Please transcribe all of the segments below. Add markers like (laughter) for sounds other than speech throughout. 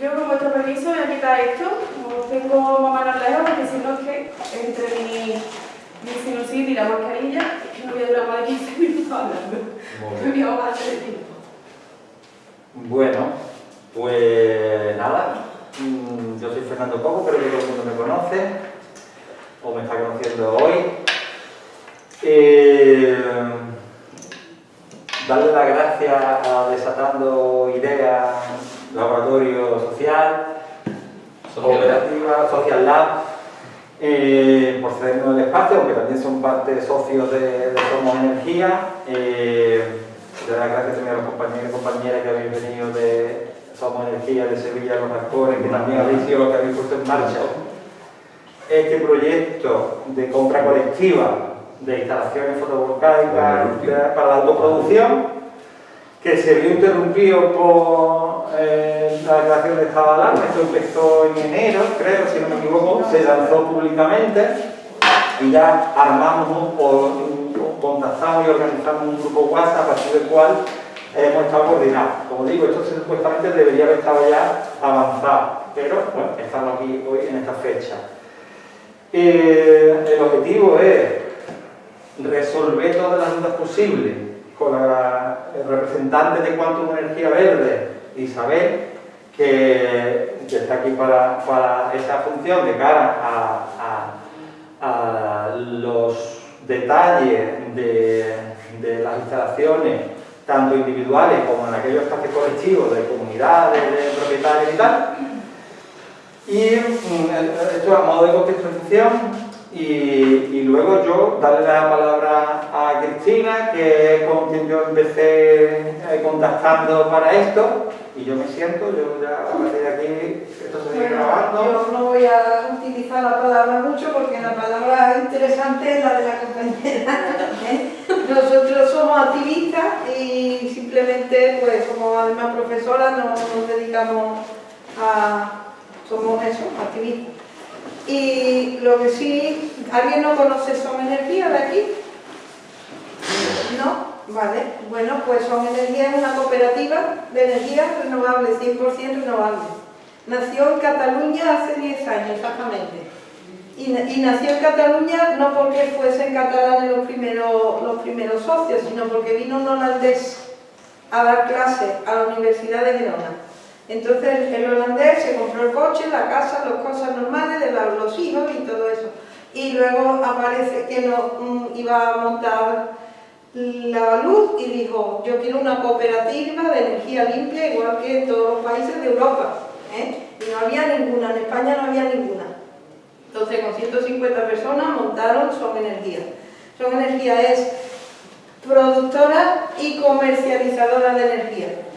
Yo con vuestro permiso voy a quitar esto, como tengo más manos lejos, porque si no es que entre mi, mi sinusitis y la mascarilla, es que no voy a durar más de 15 minutos hablando. Me voy a de tiempo. Bueno, pues nada, mm, yo soy Fernando Cojo, creo que todo el mundo me conoce, o me está conociendo hoy. Eh, darle las gracias a Desatando Ideas, Laboratorio Social, Cooperativa, Social Lab, eh, por cedernos el espacio, aunque también son parte socios de, Somos Energía. Eh, las gracias también a los compañeros y compañeras que habéis venido de Somos Energía, de Sevilla, los actores, que también habéis sido los que habéis puesto en marcha este proyecto de compra colectiva de instalaciones fotovoltaicas para la autoproducción, que se vio interrumpido por eh, la declaración de estado de alarma, esto empezó en enero, creo, si no me equivoco, se lanzó públicamente y ya armamos o contactamos y organizamos un grupo WhatsApp a partir del cual hemos estado coordinados. Como digo, esto supuestamente debería haber estado ya avanzado, pero bueno, estamos aquí hoy en esta fecha. Eh, el objetivo es resolver todas las dudas posibles con la, representante de Quantum Energía Verde, Isabel, que, está aquí para, para, esa función de cara a, a, los detalles de, de, las instalaciones, tanto individuales como en aquellos espacios colectivos de comunidades, de propietarios y tal. Y mm, esto a modo de contextualización, y, luego yo darle la palabra a Cristina, que es con quien yo empecé eh, contactando para esto, y yo me siento, yo ya a partir de aquí, esto se sigue bueno, grabando. Yo no voy a utilizar la palabra mucho porque la palabra interesante es la de la compañera. (laughs) Nosotros somos activistas y simplemente, pues como además profesora, nos, nos dedicamos a... somos eso, activistas. Y lo que sí, ¿alguien no conoce Son Energía de aquí? ¿No? Vale, bueno, pues Son Energía es una cooperativa de energía renovable, 100% renovable. Nació en Cataluña hace 10 años exactamente. Y, nació en Cataluña no porque fuesen catalanes los primeros, los primeros socios, sino porque vino un holandés a dar clase a la Universidad de Girona. Entonces el holandés se compró el coche, la casa, las cosas normales de los hijos y todo eso. Y luego aparece que no, um, iba a montar la luz y dijo, yo quiero una cooperativa de energía limpia igual que en todos los países de Europa. ¿eh? Y no había ninguna, en España no había ninguna. Entonces con 150 personas montaron Son Energía. Son Energía es productora y comercializadora de energía.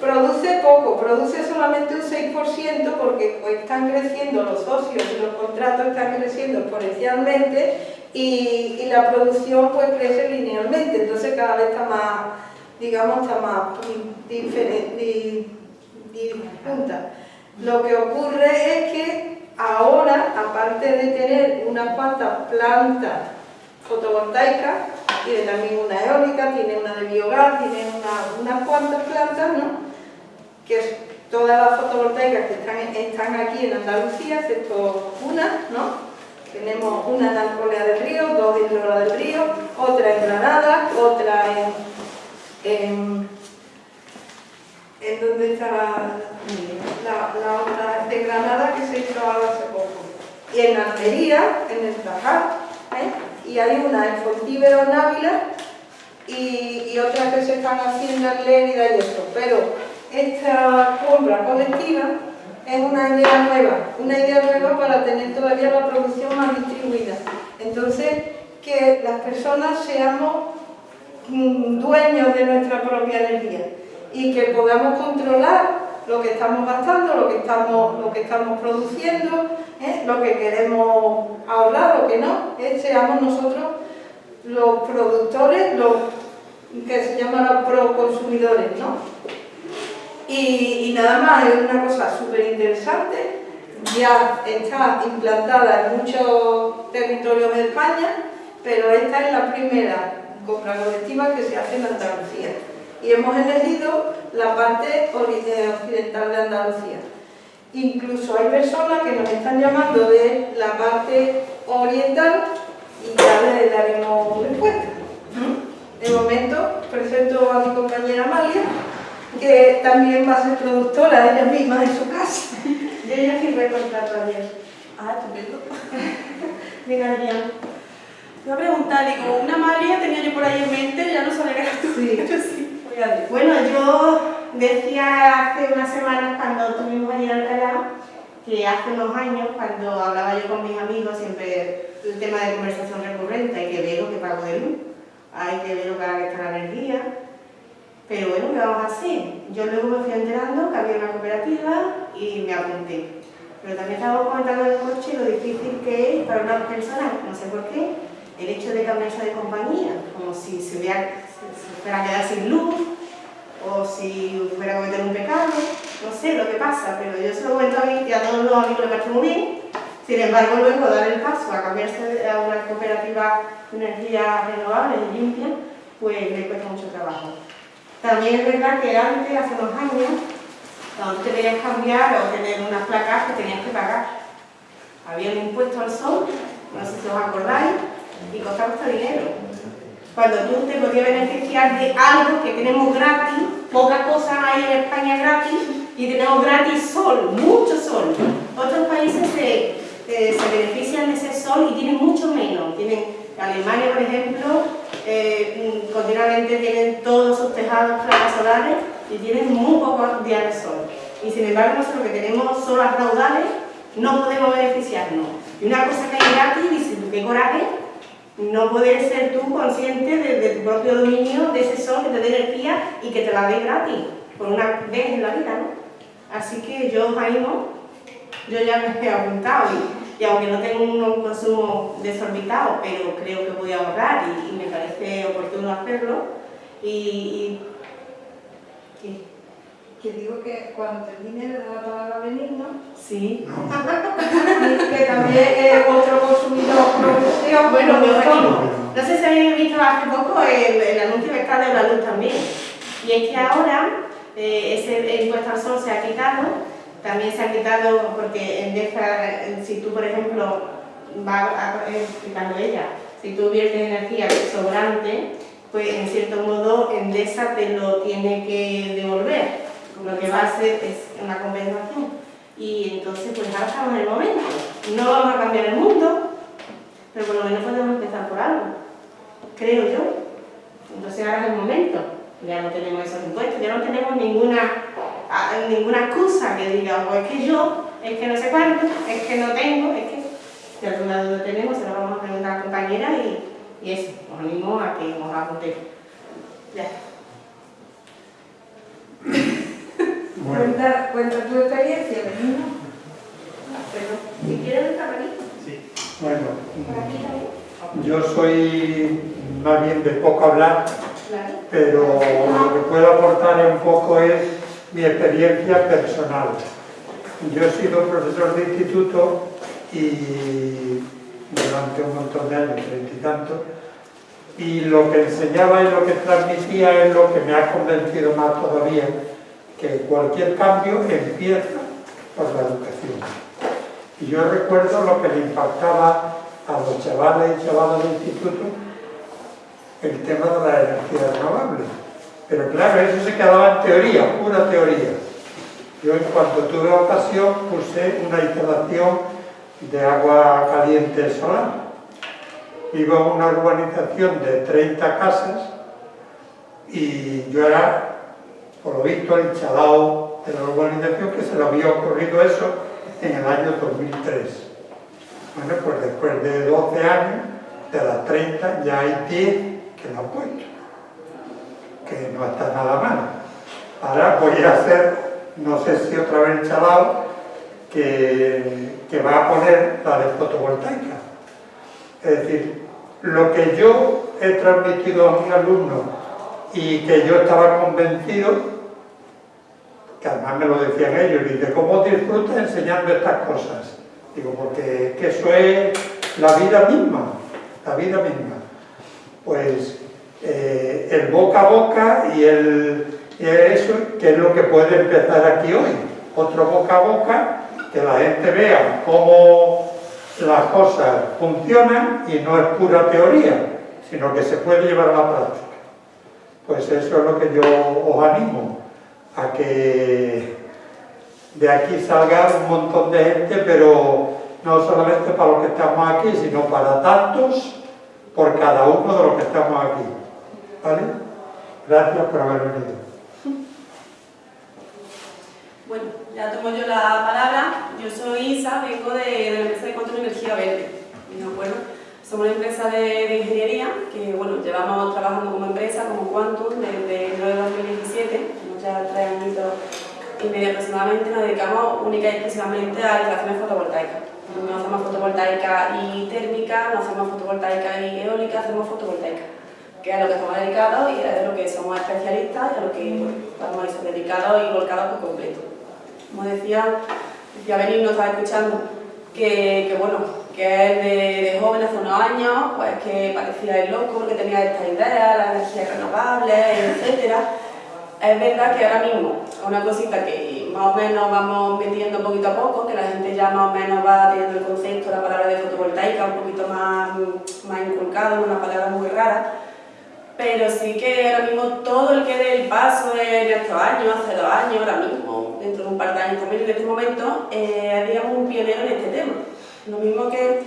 Produce poco, produce solamente un 6% porque están creciendo los socios y los contratos están creciendo exponencialmente y, y, la producción pues crece linealmente, entonces cada vez está más, digamos, está más diferente. Lo que ocurre es que ahora, aparte de tener unas cuantas plantas fotovoltaicas, tiene también una eólica, tiene una de biogás, tiene una, unas cuantas plantas, ¿no? Que es todas las fotovoltaicas que están, están aquí en Andalucía, excepto una, ¿no? Tenemos una en Alcolea del Río, dos en Lora del Río, otra en Granada, otra en... en, en donde está la, la, la, otra de Granada que se hizo hace poco. Y en Almería, en el Tajar, ¿eh? y hay una en Fontíbero, en Ávila, y, y otras que se están haciendo en Lérida y eso, pero esta compra colectiva es una idea nueva, una idea nueva para tener todavía la producción más distribuida. Entonces, que las personas seamos mm, dueños de nuestra propia energía y que podamos controlar lo que estamos gastando, lo que estamos, lo que estamos produciendo, ¿eh? lo que queremos ahorrar, lo que no, ¿eh? seamos nosotros los productores, los que se llaman los proconsumidores, ¿no? Y, nada más, es una cosa súper interesante, ya está implantada en muchos territorios de España, pero esta es la primera compra colectiva que se hace en Andalucía. Y hemos elegido la parte occidental de Andalucía. Incluso hay personas que nos están llamando de la parte oriental y ya le daremos respuesta. De momento presento a mi compañera Amalia, que también va a ser productora ella misma de su casa. (laughs) Yo ya firmé contrato ayer. Ah, estupendo. (laughs) Venga, Adrián. Te voy a preguntar, digo, una Amalia tenía yo por ahí en mente, ya no sabía que era tú. Sí. (laughs) sí. Bueno, yo decía hace unas semanas cuando tuvimos allí en Alcalá que hace unos años, cuando hablaba yo con mis amigos, siempre el tema de conversación recurrente, hay que ver lo que pago de luz, hay que ver lo que gasta la energía, pero bueno, ¿qué vamos a hacer? Yo luego me fui enterando que había una cooperativa y me apunté. Pero también estábamos comentando en el coche lo difícil que es para una persona, no sé por qué, el hecho de cambiarse de compañía, como si se, hubiera, se fuera sin luz, o si fuera a cometer un pecado, no sé lo que pasa, pero yo se lo cuento a mí y a todos los amigos le parece muy bien. Sin embargo, luego dar el paso a cambiarse a una cooperativa de energía renovable y limpia, pues le cuesta mucho trabajo. También es verdad que antes, hace unos años, cuando te querías cambiar o tener unas placas que tenías que pagar. Había un impuesto al sol, no sé si os acordáis, y costaba mucho dinero cuando tú te podías beneficiar de algo que tenemos gratis, poca cosa hay en España gratis, y tenemos gratis sol, mucho sol. Otros países se, eh, se benefician de ese sol y tienen mucho menos. Tienen, Alemania, por ejemplo, eh, mm, continuamente tienen todos sus tejados solares y tienen muy pocos días de sol. Y sin embargo, nosotros que tenemos solo las raudales, no podemos beneficiarnos. Y una cosa que hay gratis, dices, qué coraje, no poder ser tú consciente de, tu propio dominio, de ese sol que te dé energía y que te la dé gratis, por una vez en la vida, ¿no? Así que yo os animo, yo ya me he apuntado y, aunque no tengo un consumo desorbitado, pero creo que voy a ahorrar y, me parece oportuno hacerlo. Y, que digo que cuando termine de dar la palabra a Benigno, sí. (laughs) que también es otro consumidor profesión, bueno, me No sé si habéis visto hace poco el, el anuncio que está de la luz también. Y es que ahora eh, ese impuesto al sol se ha quitado, también se ha quitado porque en esta, si tú por ejemplo, va explicando ella, si tú viertes energía sobrante, pues en cierto modo Endesa te lo tiene que devolver lo que va a hacer es una compensación. Y entonces, pues ahora estamos en el momento. No vamos a cambiar el mundo, pero por lo menos podemos empezar por algo, creo yo. Entonces ahora es el momento. Ya no tenemos esos impuestos, ya no tenemos ninguna, ninguna excusa que diga, pues es que yo, es que no sé cuánto, es que no tengo, es que si alguna duda tenemos, se lo vamos a preguntar a la compañera y, y eso, os animo a que nos apuntemos. Ya. (laughs) Cuenta, cuenta tu experiencia, ¿no? si quieres el Sí. Bueno, yo soy más bien de poco hablar, pero lo que puedo aportar un poco es mi experiencia personal. Yo he sido profesor de instituto y durante un montón de años, treinta y tanto, y lo que enseñaba y lo que transmitía es lo que me ha convencido más todavía, que cualquier cambio empieza por la educación. Y yo recuerdo lo que le impactaba a los chavales y chavalas del instituto el tema de la energía renovable. Pero claro, eso se quedaba en teoría, pura teoría. Yo en cuanto tuve ocasión puse una instalación de agua caliente solar. Vivo en una urbanización de 30 casas y yo era por lo visto el chalao de la urbanización que se le había ocurrido eso en el año 2003. Bueno, pues después de 12 años, de las 30 ya hay 10 que lo han puesto, que no está nada mal. Ahora voy a hacer, no sé si otra vez el chalao, que, que va a poner la de fotovoltaica. Es decir, lo que yo he transmitido a mis alumnos y que yo estaba convencido, que además me lo decían ellos, dice, ¿cómo disfrutas enseñando estas cosas? Digo, porque que eso es la vida misma, la vida misma. Pues eh, el boca a boca y eso que es lo que puede empezar aquí hoy. Otro boca a boca, que la gente vea cómo las cosas funcionan y no es pura teoría, sino que se puede llevar a la práctica. Pues eso es lo que yo os animo, a que de aquí salga un montón de gente, pero no solamente para los que estamos aquí, sino para tantos, por cada uno de los que estamos aquí. ¿Vale? Gracias por haber venido. Bueno, ya tomo yo la palabra. Yo soy Isa, vengo de, de la empresa de Quantum Energía Verde. ¿De acuerdo? Somos una empresa de, de, ingeniería que bueno, llevamos trabajando como empresa, como Quantum, desde el 2017, tenemos ya tres años y medio aproximadamente, nos dedicamos única y exclusivamente a instalaciones fotovoltaicas. No hacemos fotovoltaica y térmica, no hacemos fotovoltaica y eólica, hacemos fotovoltaica, que es a lo que estamos dedicados y es lo que somos especialistas y a lo que bueno, estamos dedicados y volcados por completo. Como decía, decía Benín, nos estaba escuchando, que, que bueno, que es de, joven hace unos años, pues que parecía el loco porque tenía esta idea, las energías renovables, etc. Es verdad que ahora mismo es una cosita que más o menos vamos metiendo poquito a poco, que la gente ya más o menos va teniendo el concepto, la palabra de fotovoltaica un poquito más, más inculcado, una palabra muy rara, pero sí que ahora mismo todo el que dé el paso en estos años, hace dos años, ahora mismo, dentro de un par de años también en este momento, eh, digamos un pionero en este tema. Lo mismo que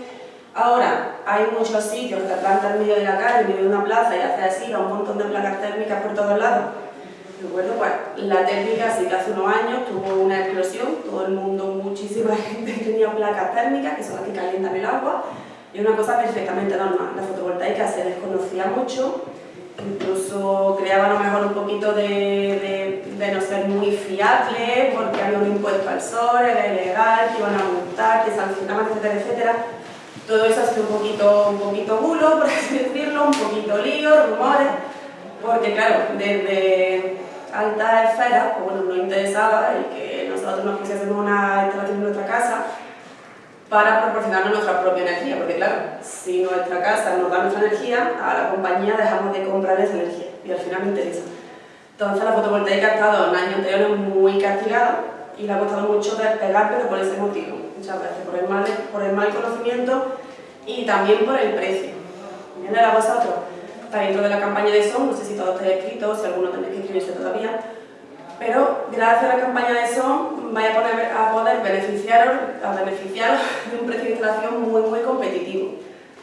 ahora hay muchos sitios que plantan en medio de la calle, en medio de una plaza y haces así, a un montón de placas térmicas por todos lados. ¿De acuerdo? Pues la térmica sí que hace unos años tuvo una explosión, todo el mundo, muchísima (laughs) gente tenía placas térmicas, que son las que calientan el agua, y una cosa perfectamente normal. La fotovoltaica se desconocía mucho, incluso creaba a lo mejor un poquito de, de, no ser muy fiable porque había un impuesto al sol, era ilegal, que iban a multar, que sancionaban, etcétera, etcétera. Todo eso ha sido un poquito, un poquito bulo, (laughs) por así decirlo, un poquito lío, rumores, porque claro, desde altas esferas, pues bueno, nos interesaba el que nosotros nos pusiésemos una instalación en nuestra casa para proporcionarnos nuestra propia energía, porque claro, si nuestra casa nos da nuestra energía, a la compañía dejamos de comprar esa energía y al final me interesa. Entonces la fotovoltaica ha estado en años anteriores muy castigada y le ha costado mucho despegar, pero por ese motivo, muchas veces, por el mal, por el mal conocimiento y también por el precio. ¿Viene a vosotros? Está dentro de la campaña de SON, no sé si todos estáis escritos, si alguno tenéis que inscribirse todavía, pero gracias a la campaña de SON vais a, poder beneficiaros, a de un precio de instalación muy, muy competitivo.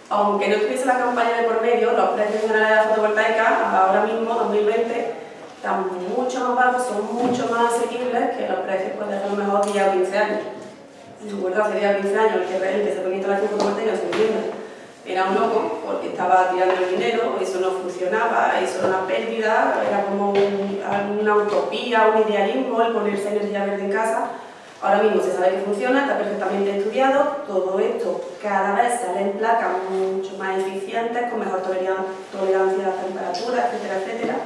Aunque no tuviese la campaña de por medio, los precios generales de la fotovoltaica ahora mismo, 2020, están mucho más bajos, son mucho más asequibles que los precios pues, de a lo mejor 10 o 15 años. Recuerdo hace 10 o 15 años que, que se ponía instalación fotovoltaica se vivienda era un loco porque estaba tirando el dinero, eso no funcionaba, eso era una pérdida, era como un, una utopía, un idealismo el ponerse energía verde en casa. Ahora mismo se sabe que funciona, está perfectamente estudiado, todo esto cada vez sale en placas mucho más eficientes, con mejor tolerancia a la temperatura, etcétera, etcétera.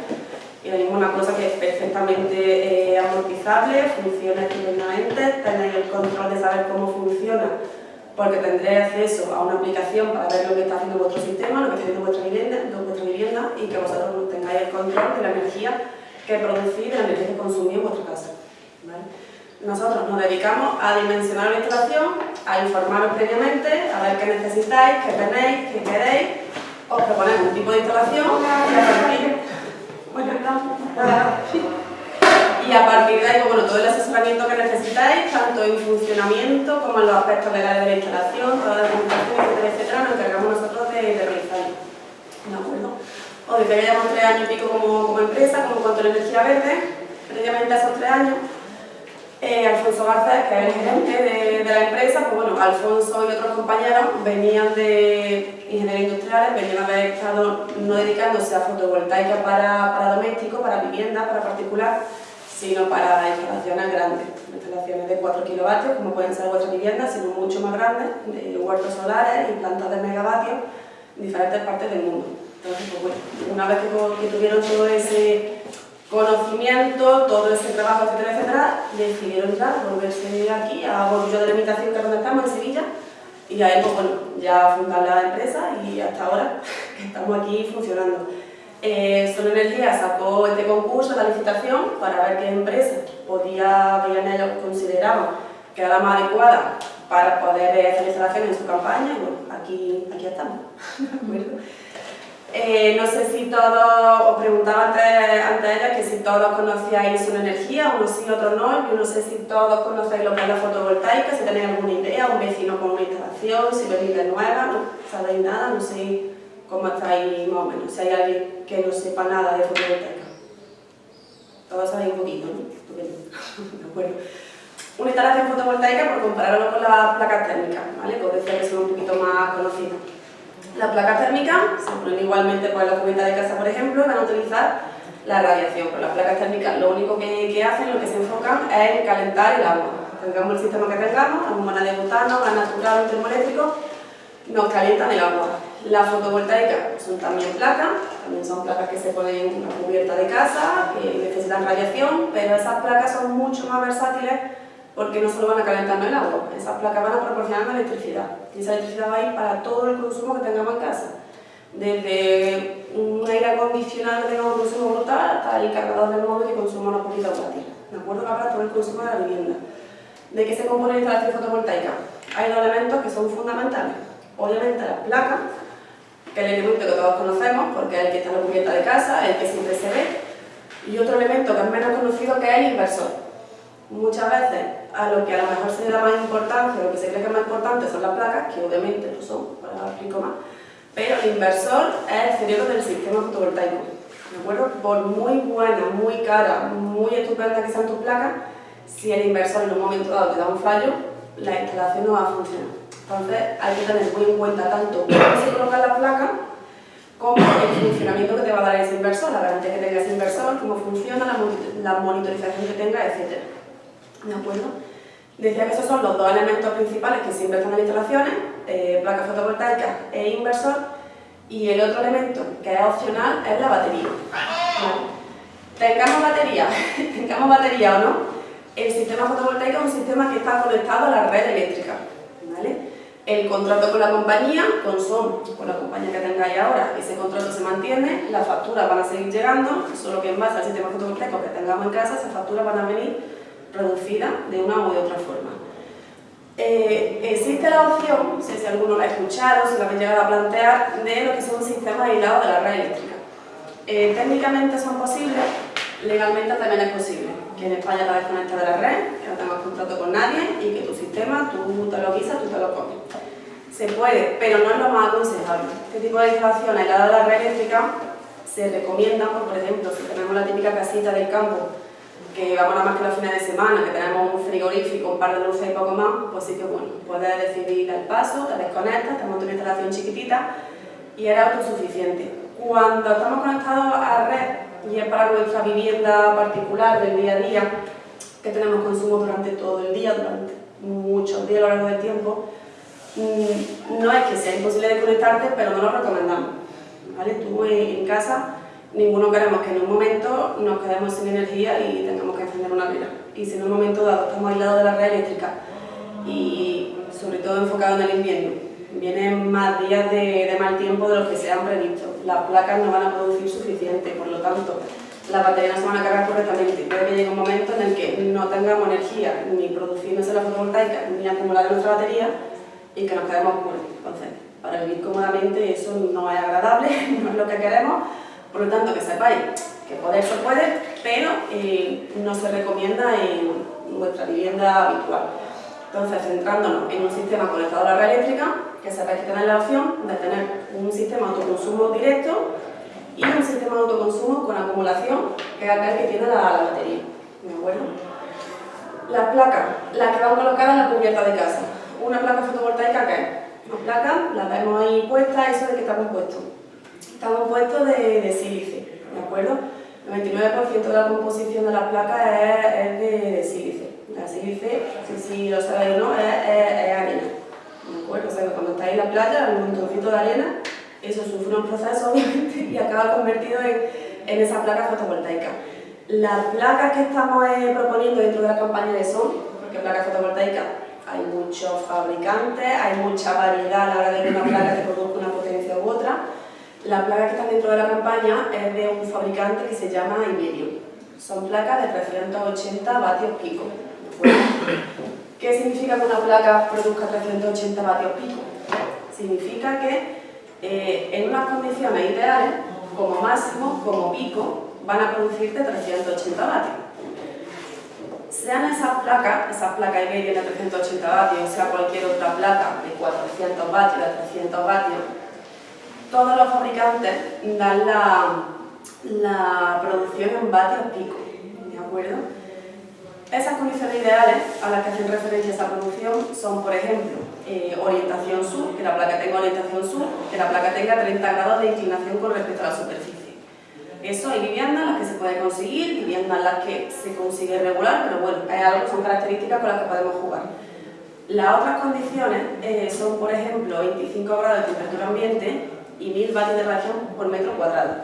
Y ahora mismo una cosa que es perfectamente eh, amortizable, funciona estupendamente, tenéis el control de saber cómo funciona porque tendréis acceso a una aplicación para ver lo que está haciendo vuestro sistema, lo que está haciendo vuestra vivienda, vuestra vivienda y que vosotros tengáis el control de la energía que producís, de la energía que consumís en vuestra casa. ¿vale? Nosotros nos dedicamos a dimensionar la instalación, a informaros previamente, a ver qué necesitáis, qué tenéis, qué queréis, os proponemos un tipo de instalación. Y a partir, bueno, y a partir de ahí, pues, bueno, todo el asesoramiento que necesitáis, tanto en funcionamiento como en los aspectos legales de la instalación, toda la documentación, etcétera, etcétera, nos encargamos nosotros de, realizarlo. ¿De acuerdo? Os dice que llevamos tres años y pico como, como empresa, como cuanto a energía verde, previamente a esos tres años. Eh, Alfonso Garcés, que es el gerente de, de, la empresa, pues bueno, Alfonso y otros compañeros venían de ingeniería industriales, venían a haber estado no dedicándose a fotovoltaica para, para domésticos, para vivienda, para particular, sino para instalaciones grandes, instalaciones de 4 kilovatios, como pueden ser vuestras viviendas, sino mucho más grandes, de huertos solares y plantas de megavatios en diferentes partes del mundo. Entonces, pues bueno, una vez que, tuvieron todo ese conocimiento, todo ese trabajo, etcétera, etcétera, decidieron ya volverse aquí a Bolillo de la Imitación, que es donde estamos, en Sevilla, y ahí, pues bueno, ya fundar la empresa y hasta ahora (laughs) estamos aquí funcionando. Eh, Energía sacó este concurso, la licitación, para ver qué empresa podía, veían ellos, consideraban que era la más adecuada para poder hacer instalaciones en su campaña, y bueno, aquí, aquí estamos. (laughs) Eh, no sé si todos, os preguntaba antes, antes ella que si todos conocíais una energía, unos sí, otros no, yo no sé si todos conocéis lo que es la fotovoltaica, si tenéis alguna idea, un vecino con una instalación, si venís de nueva, no sabéis nada, no sé cómo estáis más o menos, si hay alguien que no sepa nada de fotovoltaica. Todos sabéis un poquito, ¿no? (laughs) de acuerdo. Una instalación fotovoltaica, por compararlo con las placas térmicas, ¿vale? Que decía que son un poquito más conocidas. Las placas térmicas se ponen igualmente por la cubierta de casa, por ejemplo, van a utilizar la radiación. Pero las placas térmicas lo único que, hacen, lo que se enfocan es en calentar el agua. Tengamos el sistema que tengamos, la de butano, gas natural termoeléctrico, nos calientan el agua. Las fotovoltaicas son también placas, también son placas que se ponen en una cubierta de casa, que necesitan radiación, pero esas placas son mucho más versátiles porque no solo van a calentar el agua, esas placas van a proporcionar electricidad. Y esa electricidad va a ir para todo el consumo que tengamos en casa. Desde un aire acondicionado que tenga un consumo brutal hasta el cargador del móvil que consuma una poquita volátil ¿de acuerdo? para todo el consumo de la vivienda. ¿de qué se compone la instalación fotovoltaica? hay dos elementos que son fundamentales. Obviamente la placa que es el elemento que todos conocemos porque es el que está en la cubierta de casa, el que siempre se ve y otro elemento que es menos conocido que es el inversor muchas veces a lo que a lo mejor se le da más importancia, lo que se cree que es más importante son las placas, que obviamente lo son, ahora lo explico más, pero el inversor es el cerebro del sistema fotovoltaico. ¿De acuerdo? Por muy buena, muy cara, muy estupenda que sean tus placas, si el inversor en un momento dado te da un fallo, la instalación no va a funcionar. Entonces hay que tener muy en cuenta tanto cómo se coloca la placa como el funcionamiento que te va a dar ese inversor, la garantía que tenga ese inversor, cómo funciona, la monitorización que tenga, etc. ¿De acuerdo? Decía que esos son los dos elementos principales que siempre están en instalaciones, eh, placa fotovoltaica e inversor, y el otro elemento que es opcional es la batería. Tengamos batería, (laughs) tengamos batería o no, el sistema fotovoltaico es un sistema que está conectado a la red eléctrica. El contrato con la compañía, con SOM, con la compañía que tengáis ahora, ese contrato se mantiene, las facturas van a seguir llegando, solo que en base al sistema fotovoltaico que tengamos en casa, esas facturas van a venir reducida de una u otra forma. Eh, existe la opción, no sé si alguno la ha escuchado, si la habéis llegado a plantear, de lo que son sistemas aislados de la red eléctrica. Eh, técnicamente son posibles, legalmente también es posible. En España te desconectas de la red, que no tengas contrato con nadie y que tu sistema, tú te lo guisas, tú te lo comes. Se puede, pero no es lo más aconsejable. Este tipo de instalación aislada de la red eléctrica se recomienda, por ejemplo, si tenemos la típica casita del campo que vamos nada más que los fines de semana, que tenemos un frigorífico, un par de luces y poco más, pues sí que bueno, puedes decidir el paso, te desconectas, te montas una instalación chiquitita y eres autosuficiente. Cuando estamos conectados a red y es para nuestra vivienda particular del día a día, que tenemos consumo durante todo el día, durante muchos días a lo largo del tiempo, mm, no es que sea imposible desconectarte, pero no lo recomendamos. ¿vale? Tú en casa ninguno queremos que en un momento nos quedemos sin energía y tengamos que encender una vela. Y si en un momento dado estamos aislados de la red eléctrica y sobre todo enfocado en el invierno, vienen más días de, mal tiempo de los que se han previsto. Las placas no van a producir suficiente, por lo tanto, las baterías no se van a cargar correctamente. Puede que llegue un momento en el que no tengamos energía ni produciéndose la fotovoltaica ni acumular nuestra batería y que nos quedemos oscuros. Entonces, para vivir cómodamente eso no es agradable, (laughs) no es lo que queremos, por lo tanto, que sepáis que poder se puede, pero eh, no se recomienda en vuestra vivienda habitual. Entonces, centrándonos en un sistema conectado a la red eléctrica, que sepáis que tenéis la opción de tener un sistema de autoconsumo directo y un sistema de autoconsumo con acumulación, que es aquel que tiene la, batería. ¿De acuerdo? Las placas, las que van colocadas en la cubierta de casa. Una placa fotovoltaica, ¿qué es? Una placa, la vemos ahí puesta, eso de que está compuesto está compuesto de, de sílice, ¿de acuerdo? El 99% de la composición de la placa es, de, sílice. La sílice, si, si lo sabéis no, es, arena. ¿De acuerdo? O sea cuando estáis en la playa, el montoncito de arena, eso sufre un proceso (laughs) obviamente y acaba convertido en, en esa placa fotovoltaica. Las placas que estamos eh, proponiendo dentro de la campaña de SON, porque placas fotovoltaicas hay muchos fabricantes, hay mucha variedad a la hora de que una placa (coughs) te produzca una potencia u otra, Las placas que están dentro de la campaña es de un fabricante que se llama Iberion. Son placas de 380 vatios pico. (coughs) (coughs) ¿Qué significa que una placa produzca 380 vatios pico? Significa que eh, en unas condiciones ideales, como máximo, como pico, van a producirte 380 vatios. Sean esas placas, esas placas Iberion de 380 vatios, sea cualquier otra placa de 400 vatios, de 300 vatios, todos los fabricantes dan la, la producción en vatios pico, ¿de acuerdo? Esas condiciones ideales a las que hacen referencia esa producción son, por ejemplo, eh, orientación sur, que la placa tenga orientación sur, que la placa tenga 30 grados de inclinación con respecto a la superficie. Eso hay viviendas en las que se puede conseguir, viviendas en las que se consigue regular, pero bueno, hay algo, son características con las que podemos jugar. Las otras condiciones eh, son, por ejemplo, 25 grados de temperatura ambiente y 1000 vatios de radiación por metro cuadrado.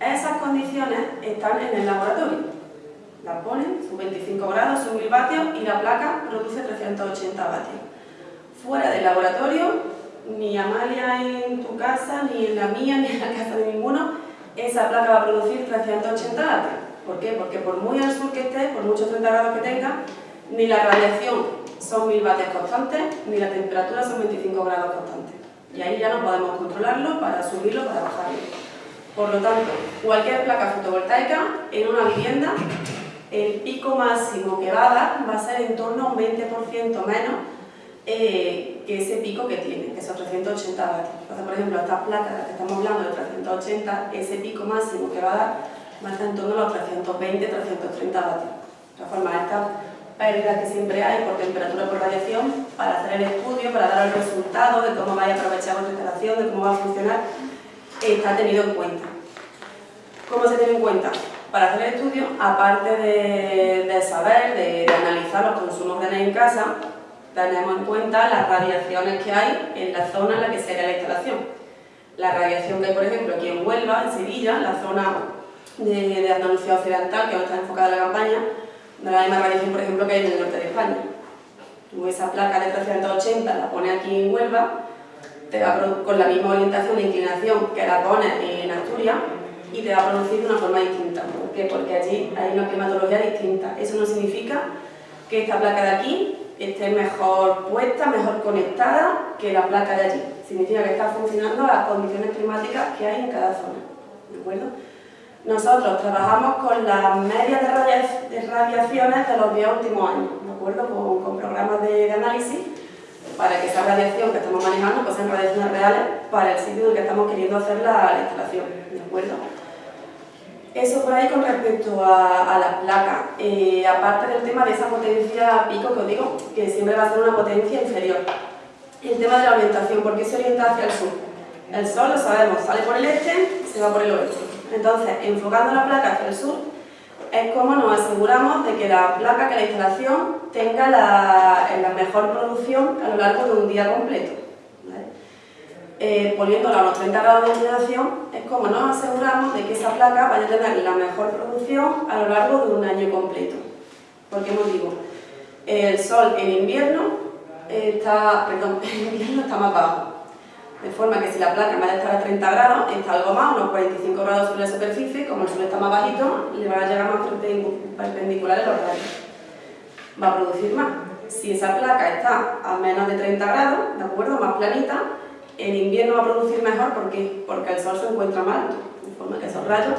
Esas condiciones están en el laboratorio. Las ponen, son 25 grados, son 1000 vatios y la placa produce 380 vatios. Fuera del laboratorio, ni Amalia en tu casa, ni en la mía, (laughs) ni en la casa de ninguno, esa placa va a producir 380 vatios. ¿Por qué? Porque por muy al sur que esté, por muchos 30 grados que tenga, ni la radiación son 1000 vatios constantes, ni la temperatura son 25 grados constantes. Y ahí ya no podemos controlarlo para subirlo, para bajarlo. Por lo tanto, cualquier placa fotovoltaica en una vivienda, el pico máximo que va a dar va a ser en torno a un 20% menos eh, que ese pico que tiene, que son 380 vatios. Entonces, por ejemplo, estas placas de las que estamos hablando de 380, ese pico máximo que va a dar va a estar en torno a los 320, 330 vatios. De todas formas, estas pérdidas que siempre hay por temperatura por radiación, para hacer el estudio, para dar el resultado de cómo vaya a aprovechar vuestra instalación, de cómo va a funcionar, está tenido en cuenta. ¿Cómo se tiene en cuenta? Para hacer el estudio, aparte de, saber, de, analizar los consumos de energía en casa, tenemos en cuenta las radiaciones que hay en la zona en la que se haga la instalación. La radiación que hay, por ejemplo, aquí en Huelva, en Sevilla, la zona de, de Andalucía Occidental, que no está enfocada en la campaña, no la misma radiación, por ejemplo, que hay en el norte de España. Tú esa placa de 380 la pones aquí en Huelva, te va con la misma orientación e inclinación que la pones en Asturias y te va a producir de una forma distinta. ¿Por qué? Porque allí hay una climatología distinta. Eso no significa que esta placa de aquí esté mejor puesta, mejor conectada que la placa de allí. Significa que está funcionando las condiciones climáticas que hay en cada zona. ¿De acuerdo? Nosotros trabajamos con las medias de, radiaciones de los 10 últimos años, ¿de acuerdo? Con, programas de, análisis para que esa radiación que estamos manejando pues sean radiaciones reales para el sitio en el que estamos queriendo hacer la, instalación, ¿de acuerdo? Eso por ahí con respecto a, la placa. Eh, aparte del tema de esa potencia pico que os digo, que siempre va a ser una potencia inferior. El tema de la orientación, ¿por qué se orienta hacia el sur? El sol, lo sabemos, sale por el este, se va por el oeste. Entonces, enfocando la placa hacia el sur, es como nos aseguramos de que la placa, que la instalación, tenga la, mejor producción a lo largo de un día completo. Eh, poniéndola a los 30 grados de inclinación, es como nos aseguramos de que esa placa vaya a tener la mejor producción a lo largo de un año completo. ¿Por qué motivo? El sol en invierno está, perdón, (laughs) en invierno está más bajo, de forma que si la placa en vez de estar a 30 grados, está algo más, unos 45 grados sobre la superficie, como el suelo está más bajito, le van a llegar más perpendiculares los rayos. Va a producir más. Si esa placa está a menos de 30 grados, ¿de acuerdo? Más planita, en invierno va a producir mejor, ¿por qué? Porque el sol se encuentra más alto, de forma que esos rayos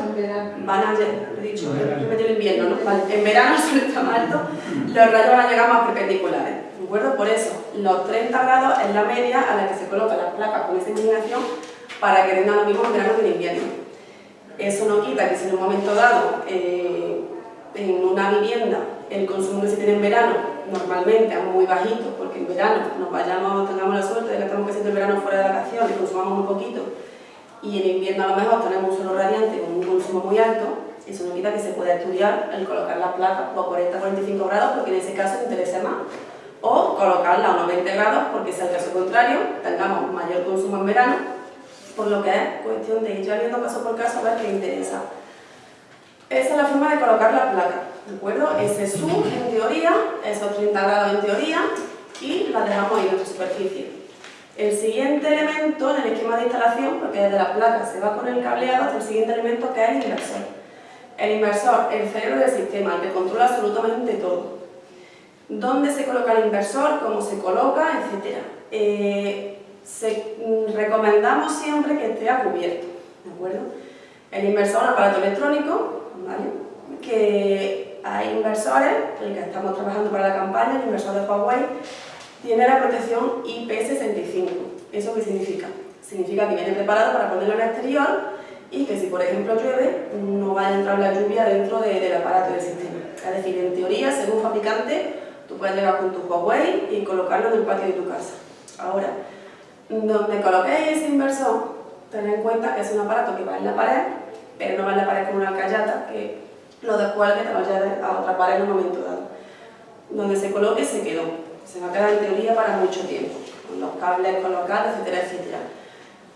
van a llegar, he dicho, en invierno, ¿no? En verano (laughs) el sol está más alto, los rayos van a llegar más perpendiculares. ¿De acuerdo? Por eso, los 30 grados es la media a la que se colocan las placas con esa inclinación para que tengan lo mismo en verano que en invierno. Eso no quita que si en un momento dado, eh, en una vivienda, el consumo que se tiene en verano normalmente es muy bajito, porque en verano nos vayamos, tengamos la consumamos poquito, y en invierno a lo mejor tenemos un solo radiante con un consumo muy alto, eso no quita que se pueda estudiar el colocar las placas por 40-45 grados, porque en ese caso interesa más o colocarla a unos 20 grados porque si el caso contrario tengamos mayor consumo en verano, por lo que es cuestión de ir ya viendo caso por caso a ver qué interesa. Esa es la forma de colocar la placa, ¿de acuerdo? Ese sub en teoría, esos 30 grados en teoría y la dejamos ahí en nuestra superficie. El siguiente elemento en el esquema de instalación, porque desde la placa se va con el cableado, el siguiente elemento que es el inversor. El inversor, el cerebro del sistema, el que controla absolutamente todo. ¿Dónde se coloca el inversor? ¿Cómo se coloca? Etcétera. Eh, mm, recomendamos siempre que esté a cubierto, ¿de acuerdo? El inversor un aparato electrónico, ¿vale? Que hay inversores, el que estamos trabajando para la campaña, el inversor de Huawei, tiene la protección IP65. ¿Eso qué significa? Significa que viene preparado para ponerlo en exterior y que si por ejemplo llueve, no va a entrar la lluvia dentro del aparato del sistema. Es decir, en teoría, según fabricante, tú puedes llegar con tu Huawei y colocarlo en el patio de tu casa. Ahora, donde coloquéis ese inversor, tened en cuenta que es un aparato que va en la pared, pero no va en la pared con una callata, que lo descuelgue te vaya a otra pared en un momento dado. Donde se coloque se quedó se va a quedar en teoría para mucho tiempo, con los cables colocados, etcétera, etcétera.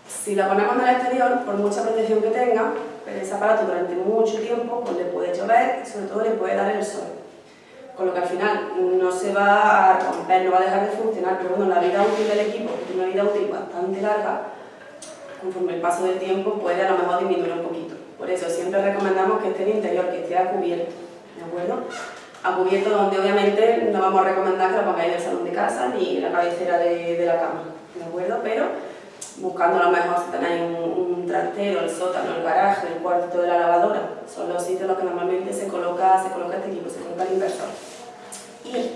Si la ponemos en el exterior, por mucha protección que tenga, pero ese aparato durante mucho tiempo pues le puede llover y sobre todo le puede dar el sol. Con lo que al final no se va a romper, no va a dejar de funcionar, pero bueno, la vida útil del equipo, que tiene una vida útil bastante larga, conforme el paso del tiempo puede a lo mejor disminuir un poquito. Por eso siempre recomendamos que esté en interior, que esté a cubierto, ¿de acuerdo? A cubierto donde obviamente no vamos a recomendar que lo pongáis en el salón de casa ni en la cabecera de, la cama, ¿de acuerdo? Pero buscando a lo mejor si tenéis un, trastero, el sótano, el garaje, el cuarto de la lavadora, son los sitios en los que normalmente se coloca, se coloca este equipo, se coloca el inversor. Y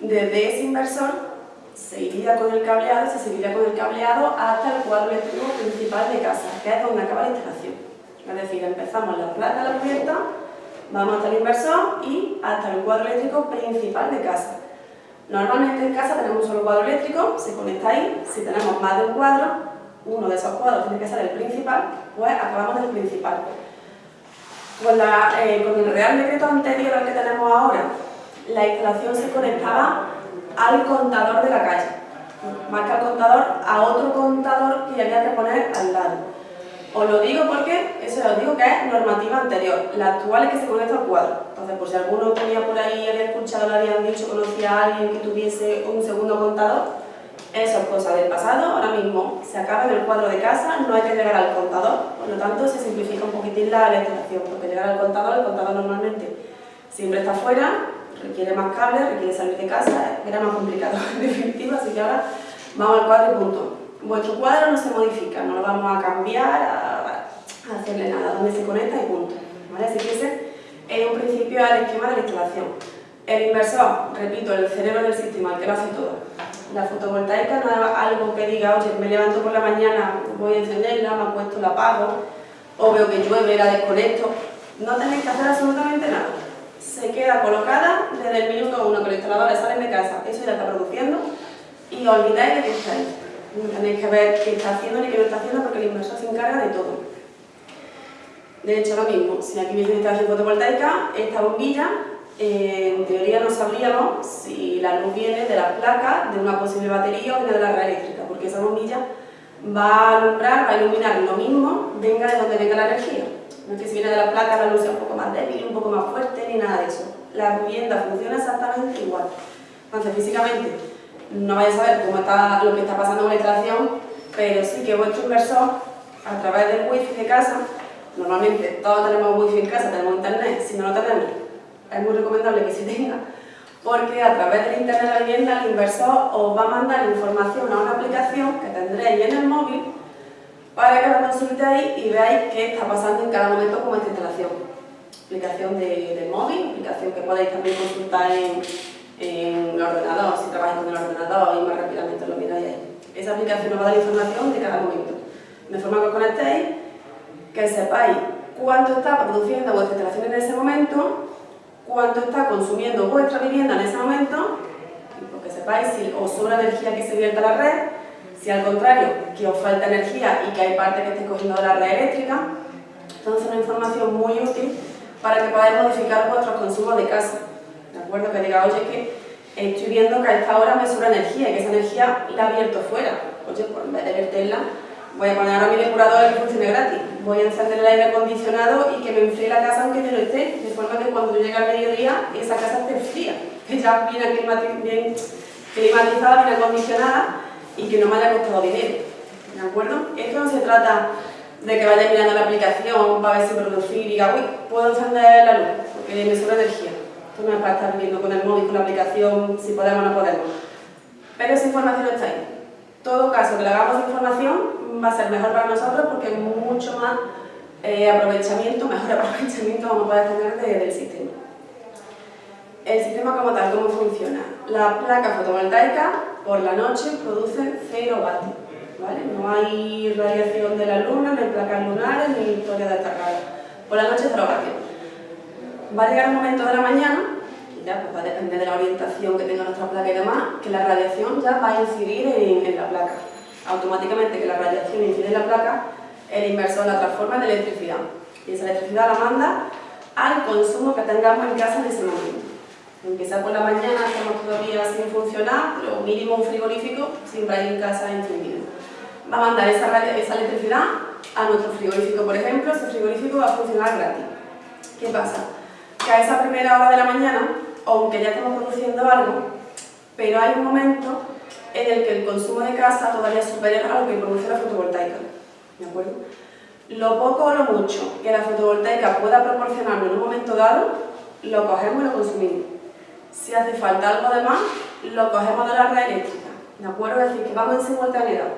desde ese inversor se iría con el cableado, se seguiría con el cableado hasta el cuadro eléctrico principal de casa, que es donde acaba la instalación. Es decir, empezamos la placa de la cubierta, Vamos hasta el inversor y hasta el cuadro eléctrico principal de casa. Normalmente en casa tenemos un solo cuadro eléctrico, se conecta ahí. Si tenemos más de un cuadro, uno de esos cuadros tiene que ser el principal, pues acabamos del principal. Con, eh, con el Real Decreto anterior al que tenemos ahora, la instalación se conectaba al contador de la calle, más que al contador, a otro contador que había que poner al lado. Os lo digo porque, eso os digo que es normativa anterior, la actual es que se conecta al cuadro. Entonces, por si alguno tenía por ahí, había escuchado, le habían dicho, conocía a alguien que tuviese un segundo contador, eso es cosa del pasado, ahora mismo se acaba en el cuadro de casa, no hay que llegar al contador, por lo tanto se simplifica un poquitín la, instalación, porque llegar al contador, el contador normalmente siempre está fuera, requiere más cables, requiere salir de casa, era más complicado (laughs) en definitiva, así que ahora vamos al cuadro y punto. Vuestro cuadro no se modifica, no lo vamos a cambiar, a, hacerle nada, donde se conecta y punto. ¿vale? Así que ese es un principio del esquema de la instalación. El inversor, repito, el cerebro del sistema, el que lo hace todo. La fotovoltaica no es algo que diga, oye, me levanto por la mañana, voy a encenderla, me acuesto, la apago, o veo que llueve, la desconecto. No tenéis que hacer absolutamente nada. Se queda colocada desde el minuto uno que los instaladores salen de casa, eso ya está produciendo, y olvidáis de que está ahí. Tenéis que ver qué está haciendo y qué no está haciendo porque el inversor se encarga de todo. De hecho, ahora mismo, si aquí hubiese instalación fotovoltaica, esta bombilla, eh, en teoría no sabríamos si la luz viene de la placa, de una posible batería o de la red eléctrica, porque esa bombilla va a alumbrar, va a iluminar lo mismo, venga de donde venga la energía. No es que si viene de la placa la luz sea un poco más débil, un poco más fuerte, ni nada de eso. La vivienda funciona exactamente igual. Entonces, físicamente, no vais a saber cómo está lo que está pasando con la instalación, pero sí que vuestro inversor, a través del wifi de casa, normalmente todos tenemos wifi en casa, tenemos internet, si no lo tenemos, es muy recomendable que se tenga, porque a través del internet de la vivienda el inversor os va a mandar información a una aplicación que tendréis en el móvil para que la consultéis y veáis qué está pasando en cada momento con esta instalación. Aplicación de, de móvil, aplicación que podéis también consultar en en el ordenador, si trabajáis con el ordenador y más rápidamente lo miráis ahí. Esa aplicación os va a dar información de cada momento, de forma que os conectéis, que sepáis cuánto está produciendo vuestra instalación en ese momento, cuánto está consumiendo vuestra vivienda en ese momento, porque sepáis si os sobra energía que se vierta a la red, si al contrario, que os falta energía y que hay parte que esté cogiendo de la red eléctrica. Entonces, una información muy útil para que podáis modificar vuestros consumos de casa. ¿De acuerdo? Que diga, oye, que estoy viendo que a esta hora me sobra energía y que esa energía la abierto fuera. Oye, pues en vez de verterla, voy a poner ahora mi depurador que funcione gratis. Voy a encender el aire acondicionado y que me enfríe la casa aunque yo no esté, de forma que cuando yo llegue al mediodía, esa casa esté fría, (laughs) que ya viene bien climatizada, bien acondicionada y que no me haya costado dinero, ¿de acuerdo? Esto no se trata de que vaya mirando la aplicación para ver si producir y diga, uy, puedo encender la luz, porque me sobra energía. Esto no es para estar viendo con el móvil, con la aplicación, si podemos o no podemos. Pero esa información está ahí. todo caso que le hagamos de información va a ser mejor para nosotros porque mucho más eh, aprovechamiento, (laughs) mejor aprovechamiento vamos a poder tener del sistema. El sistema como tal, ¿cómo funciona? La placa fotovoltaica por la noche produce 0 vatios. ¿vale? No hay radiación de la luna, no hay placas lunares, ni historia de esta Por la noche 0 vatios. Va a llegar un momento de la mañana, y ya pues va a depender de la orientación que tenga nuestra placa y demás, que la radiación ya va a incidir en, la placa. Automáticamente que la radiación incide en la placa, el inversor la transforma en electricidad. Y esa electricidad la manda al consumo que tengamos en casa en ese momento. Empieza por la mañana, estamos todavía sin funcionar, pero mínimo un frigorífico siempre hay en casa encendido. Va a mandar esa, esa electricidad a nuestro frigorífico, por ejemplo, ese frigorífico va a funcionar gratis. ¿Qué pasa? Que a esa primera hora de la mañana, aunque ya estamos produciendo algo, pero hay un momento en el que el consumo de casa todavía supera a lo que produce la fotovoltaica. ¿De acuerdo? Lo poco o lo mucho que la fotovoltaica pueda proporcionarnos en un momento dado, lo cogemos y lo consumimos. Si hace falta algo de más, lo cogemos de la red eléctrica. ¿De acuerdo? Es decir, que vamos en simultaneidad.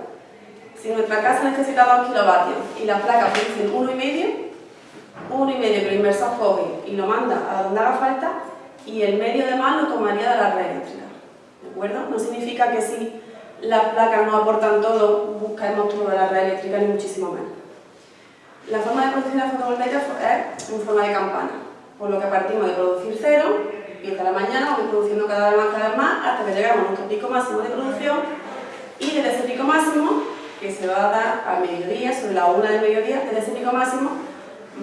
Si nuestra casa necesita 2 kilovatios y la placa produce 1,5, 1,5 que el inversor coge y lo manda a donde haga falta, y el medio de más lo tomaría de la red. ¿De acuerdo? No significa que si las placas no aportan todo, busquemos todo de la red eléctrica, ni muchísimo menos. La forma de producir la fotovoltaica es en forma de campana, por lo que partimos de producir cero empieza la mañana, vamos produciendo cada vez más, cada vez más, hasta que llegamos a nuestro pico máximo de producción y desde ese pico máximo, que se va a dar a mediodía, sobre la una del mediodía, desde ese pico máximo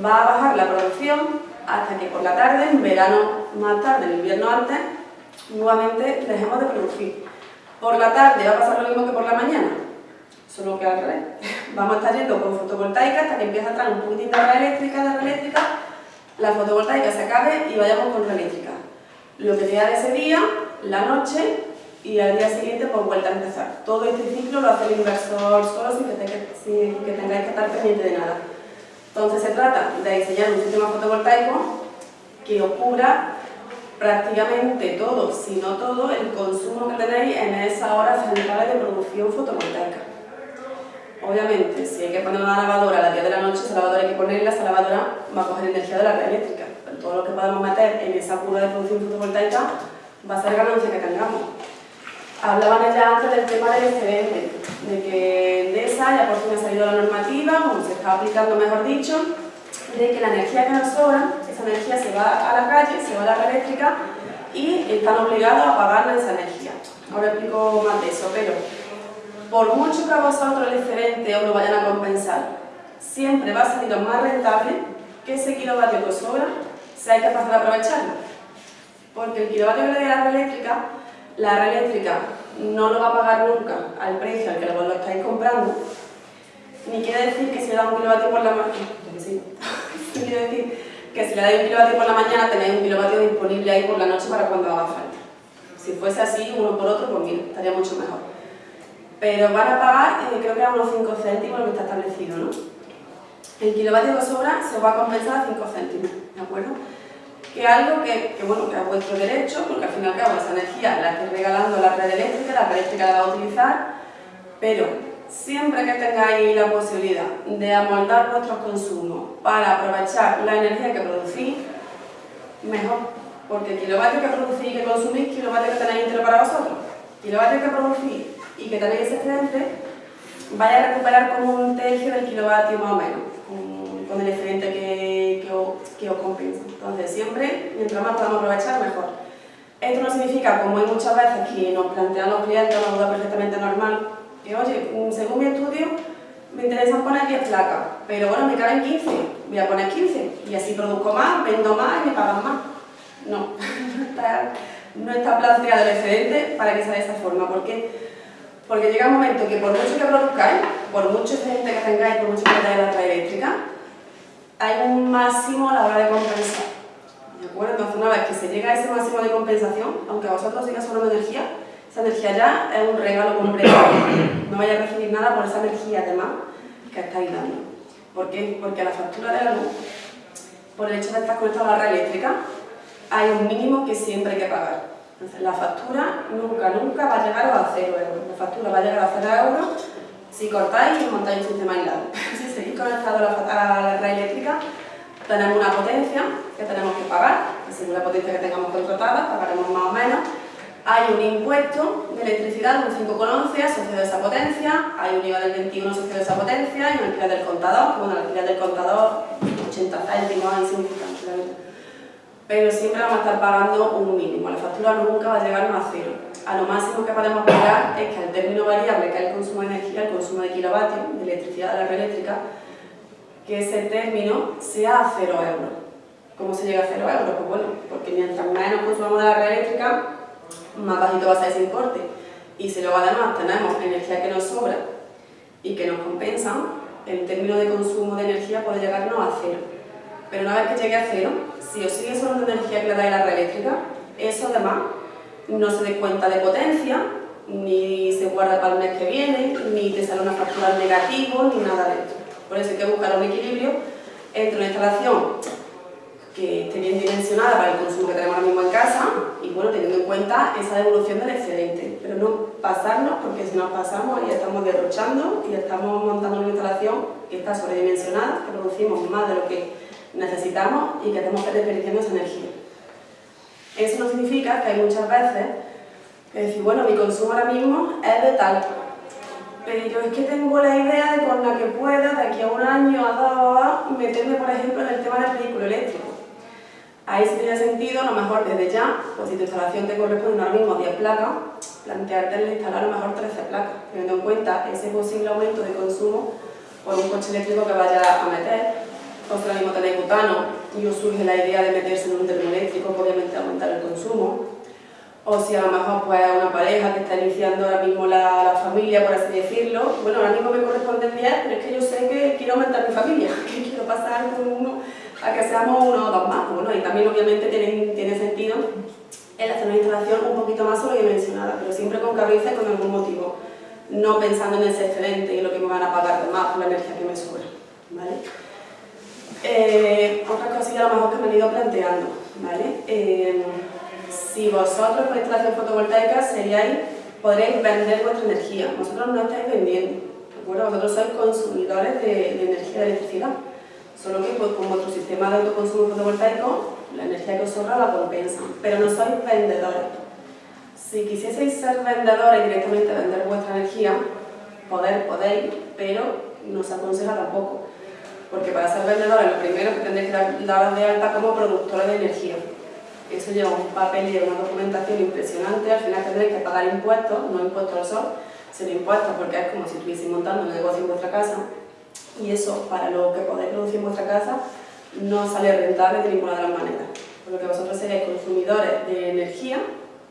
va a bajar la producción hasta que por la tarde, en verano más tarde, en invierno antes, nuevamente dejemos de producir. Por la tarde va a pasar lo mismo que por la mañana, solo que al revés. (laughs) Vamos a estar yendo con fotovoltaica hasta que empiece a entrar un poquitín de eléctrica, de eléctrica, la fotovoltaica se acabe y vayamos con eléctrica lo que queda de ese día, la noche y al día siguiente pues vuelta a empezar. Todo este ciclo lo hace el inversor solo sin que, tengáis que estar pendiente de nada. Entonces se trata de diseñar un sistema fotovoltaico que os cubra prácticamente todo, si no todo, el consumo que tenéis en esa hora central de producción fotovoltaica. Obviamente, si hay que poner una lavadora a las 10 de la noche, esa lavadora hay que ponerla, esa lavadora va a coger energía de la red eléctrica todo lo que podamos meter en esa curva de producción fotovoltaica va a ser ganancia que tengamos. Hablaban ya antes del tema del excedente, de que de esa ya por fin ha salido la normativa, o se está aplicando mejor dicho, de que la energía que nos sobra, esa energía se va a la calle, se va a la red eléctrica y están obligados a pagarle esa energía. Ahora explico más de eso, pero por mucho que a vosotros el excedente os lo vayan a compensar, siempre va a salir más rentable que ese kilovatio que os sobra se hay que pasar a aprovecharlo. Porque el kilovatio que le la red eléctrica, la red eléctrica no lo va a pagar nunca al precio al que lo estáis comprando, ni quiere decir que si le da un kilovatio por la mañana, sí, (laughs) quiere decir que si le dais un kilovatio por la mañana tenéis un kilovatio disponible ahí por la noche para cuando haga falta. Si fuese así, uno por otro, pues mira, estaría mucho mejor. Pero van a pagar, eh, creo que a unos 5 céntimos lo que está establecido, ¿no? El kilovatio que sobra se va a compensar a 5 céntimos, ¿de acuerdo? Que algo que, bueno, que es vuestro derecho, porque al fin y al cabo esa energía la estoy regalando a la red eléctrica, la red eléctrica la va a utilizar, pero siempre que tengáis la posibilidad de amoldar vuestros consumos para aprovechar la energía que producís, mejor, porque kilovatios que producís y que consumís, kilovatios que tenéis entero para vosotros, kilovatios que producís y que tenéis excedente, vais a recuperar como un tercio del kilovatio más o menos, con el excedente que, que, os, compensa. Entonces, siempre, mientras más podamos aprovechar, mejor. Esto no significa, como hay muchas veces que nos plantean los clientes una duda perfectamente normal, que oye, mm, según mi estudio, me interesa poner 10 placas, pero bueno, me caben 15, voy a poner 15, y así produzco más, vendo más y me pagan más. No, (laughs) no está, planteado el excedente para que sea de esa forma, porque porque llega un momento que por mucho que produzcáis, por mucho excedente que tengáis, por mucho que tengáis la red eléctrica, hay un máximo a la hora de compensar. ¿De acuerdo? Entonces, una vez que se llega a ese máximo de compensación, aunque vosotros siga sonando energía, Esa energía ya es un regalo completo. (coughs) No vaya a recibir nada por esa energía además que estáis dando. ¿Por qué? Porque la factura de la luz, por el hecho de estar conectado a la red eléctrica, hay un mínimo que siempre hay que pagar. Entonces, la factura nunca, nunca va a llegar a 0 euros. La factura va a llegar a 0 euros si cortáis montáis un sistema aislado. (laughs) si seguís conectado a la, red eléctrica, tenemos una potencia que tenemos que pagar, que según la potencia que tengamos contratada, pagaremos más o menos. Hay un impuesto de electricidad de un 5,11 asociado a esa potencia, hay un IVA del 21 asociado a esa potencia y un alquiler del contador, bueno, el alquiler del contador 80 céntimos, insignificante, la verdad pero siempre vamos a estar pagando un mínimo, la factura nunca va a llegarnos a cero. A lo máximo que podemos pagar es que el término variable, que es el consumo de energía, el consumo de kilovatios, de electricidad de la red eléctrica, que ese término sea a cero euros. ¿Cómo se llega a cero euros? Pues bueno, porque mientras menos consumamos de la red eléctrica, más bajito va a ser ese importe. Y si luego además tenemos energía que nos sobra y que nos compensa, el término de consumo de energía puede llegarnos a cero. Pero una vez que llegue a cero, si os sigue sobrando energía que le dais a la red eléctrica, eso además no se descuenta de potencia, ni se guarda para el mes que viene, ni te sale una factura negativa, ni nada de esto. Por eso hay que buscar un equilibrio entre una instalación que esté bien dimensionada para el consumo que tenemos ahora mismo en casa y bueno, teniendo en cuenta esa devolución del excedente, pero no pasarnos porque si nos pasamos ya estamos derrochando y estamos montando una instalación que está sobredimensionada, que producimos más de lo que necesitamos y que que desperdiciando esa energía. Eso no significa que hay muchas veces que decir, bueno, mi consumo ahora mismo es de tal, pero yo es que tengo la idea de con la que pueda, de aquí a un año, a dos, meterme, por ejemplo, en el tema del vehículo eléctrico. Ahí sí tiene sentido, a lo mejor desde ya, pues si tu instalación te corresponde ahora mismo a 10 placas, plantearte el instalar a lo mejor 13 placas, teniendo en cuenta ese posible aumento de consumo por un coche eléctrico que vaya a meter vosotros ahora mismo tenéis butano y os surge la idea de meterse en un termoeléctrico, obviamente aumentar el consumo. O si a lo mejor pues una pareja que está iniciando ahora mismo la, la, familia, por así decirlo, bueno, ahora mismo me corresponden 10, pero es que yo sé que quiero aumentar mi familia, (laughs) que quiero pasar con uno a que seamos uno o dos más. Bueno, y también obviamente tiene, tiene sentido el hacer una instalación un poquito más sobredimensionada, pero siempre con cabeza y con algún motivo, no pensando en ese excedente y lo que me van a pagar de más por la energía que me sobra. ¿vale? Eh, otras cosillas a lo mejor que me han ido planteando, ¿vale? Eh, si vosotros con instalación fotovoltaica seríais, podréis vender vuestra energía, vosotros no estáis vendiendo, ¿de acuerdo? Vosotros sois consumidores de, energía de electricidad, solo que pues, con vuestro sistema de autoconsumo fotovoltaico, la energía que os sobra la compensan, pero no sois vendedores. Si quisieseis ser vendedores y directamente vender vuestra energía, poder podéis, pero no se aconseja tampoco porque para ser vendedores lo primero que tendréis que dar de alta como productora de energía. Eso lleva un papel y una documentación impresionante, al final tendréis que pagar impuestos, no impuestos al sol, sino impuestos porque es como si estuvieseis montando un negocio en vuestra casa y eso para lo que podéis producir en vuestra casa no sale rentable de ninguna de las maneras. Por lo que vosotros seréis consumidores de energía,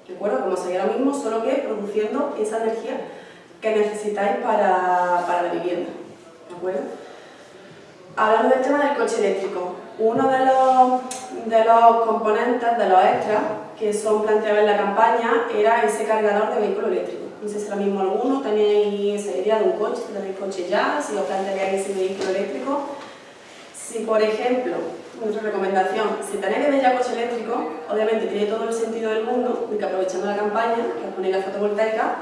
¿de acuerdo? Como sería ahora mismo, solo que produciendo esa energía que necesitáis para, para la vivienda, ¿de acuerdo? Hablando del tema del coche eléctrico, uno de los, de los componentes, de los extras que son planteados en la campaña era ese cargador de vehículo eléctrico. No sé si ahora mismo alguno tenéis esa idea de un coche, si tenéis coche ya, si os planteáis ese vehículo eléctrico. Si, por ejemplo, nuestra recomendación, si tenéis ya coche eléctrico, obviamente tiene todo el sentido del mundo de que aprovechando la campaña, que os ponéis la fotovoltaica,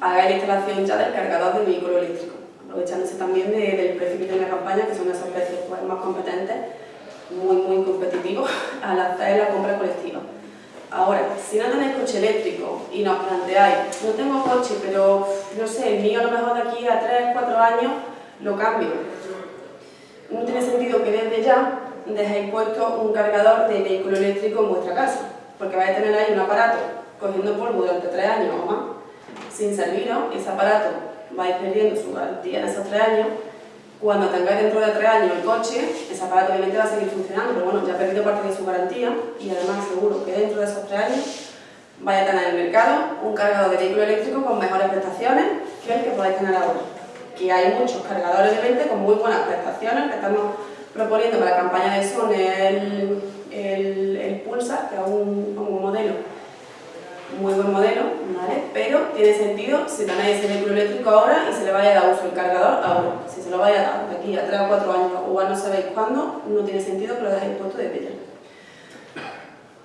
hagáis la instalación ya del cargador del vehículo eléctrico aprovechándose también del precio que tiene la campaña, que son esos precios pues, más competentes, muy, muy competitivos (laughs) al hacer la compra colectiva. Ahora, si no tenéis coche eléctrico y nos planteáis, no tengo coche, pero no sé, el mío a lo mejor de aquí a 3, 4 años lo cambio. No tiene sentido que desde ya dejéis puesto un cargador de vehículo eléctrico en vuestra casa, porque vais a tener ahí un aparato cogiendo polvo durante 3 años o más, sin serviros, ese aparato vais perdiendo su garantía en esos tres años, cuando tengáis dentro de tres años el coche, ese aparato obviamente va a seguir funcionando, pero bueno, ya ha perdido parte de su garantía y además seguro que dentro de esos tres años vais a tener en el mercado un cargador de vehículo eléctrico con mejores prestaciones que el que podéis tener ahora. Que hay muchos cargadores de 20 con muy buenas prestaciones que estamos proponiendo para la campaña de Sony el, el, el Pulsar, que es un modelo muy buen modelo, ¿vale? pero tiene sentido si tenéis el vehículo eléctrico ahora y se le vaya a dar uso el cargador ahora. Si se lo vaya a dar aquí a 3 o 4 años o a no sabéis cuándo, no tiene sentido que lo dejéis puesto de pie.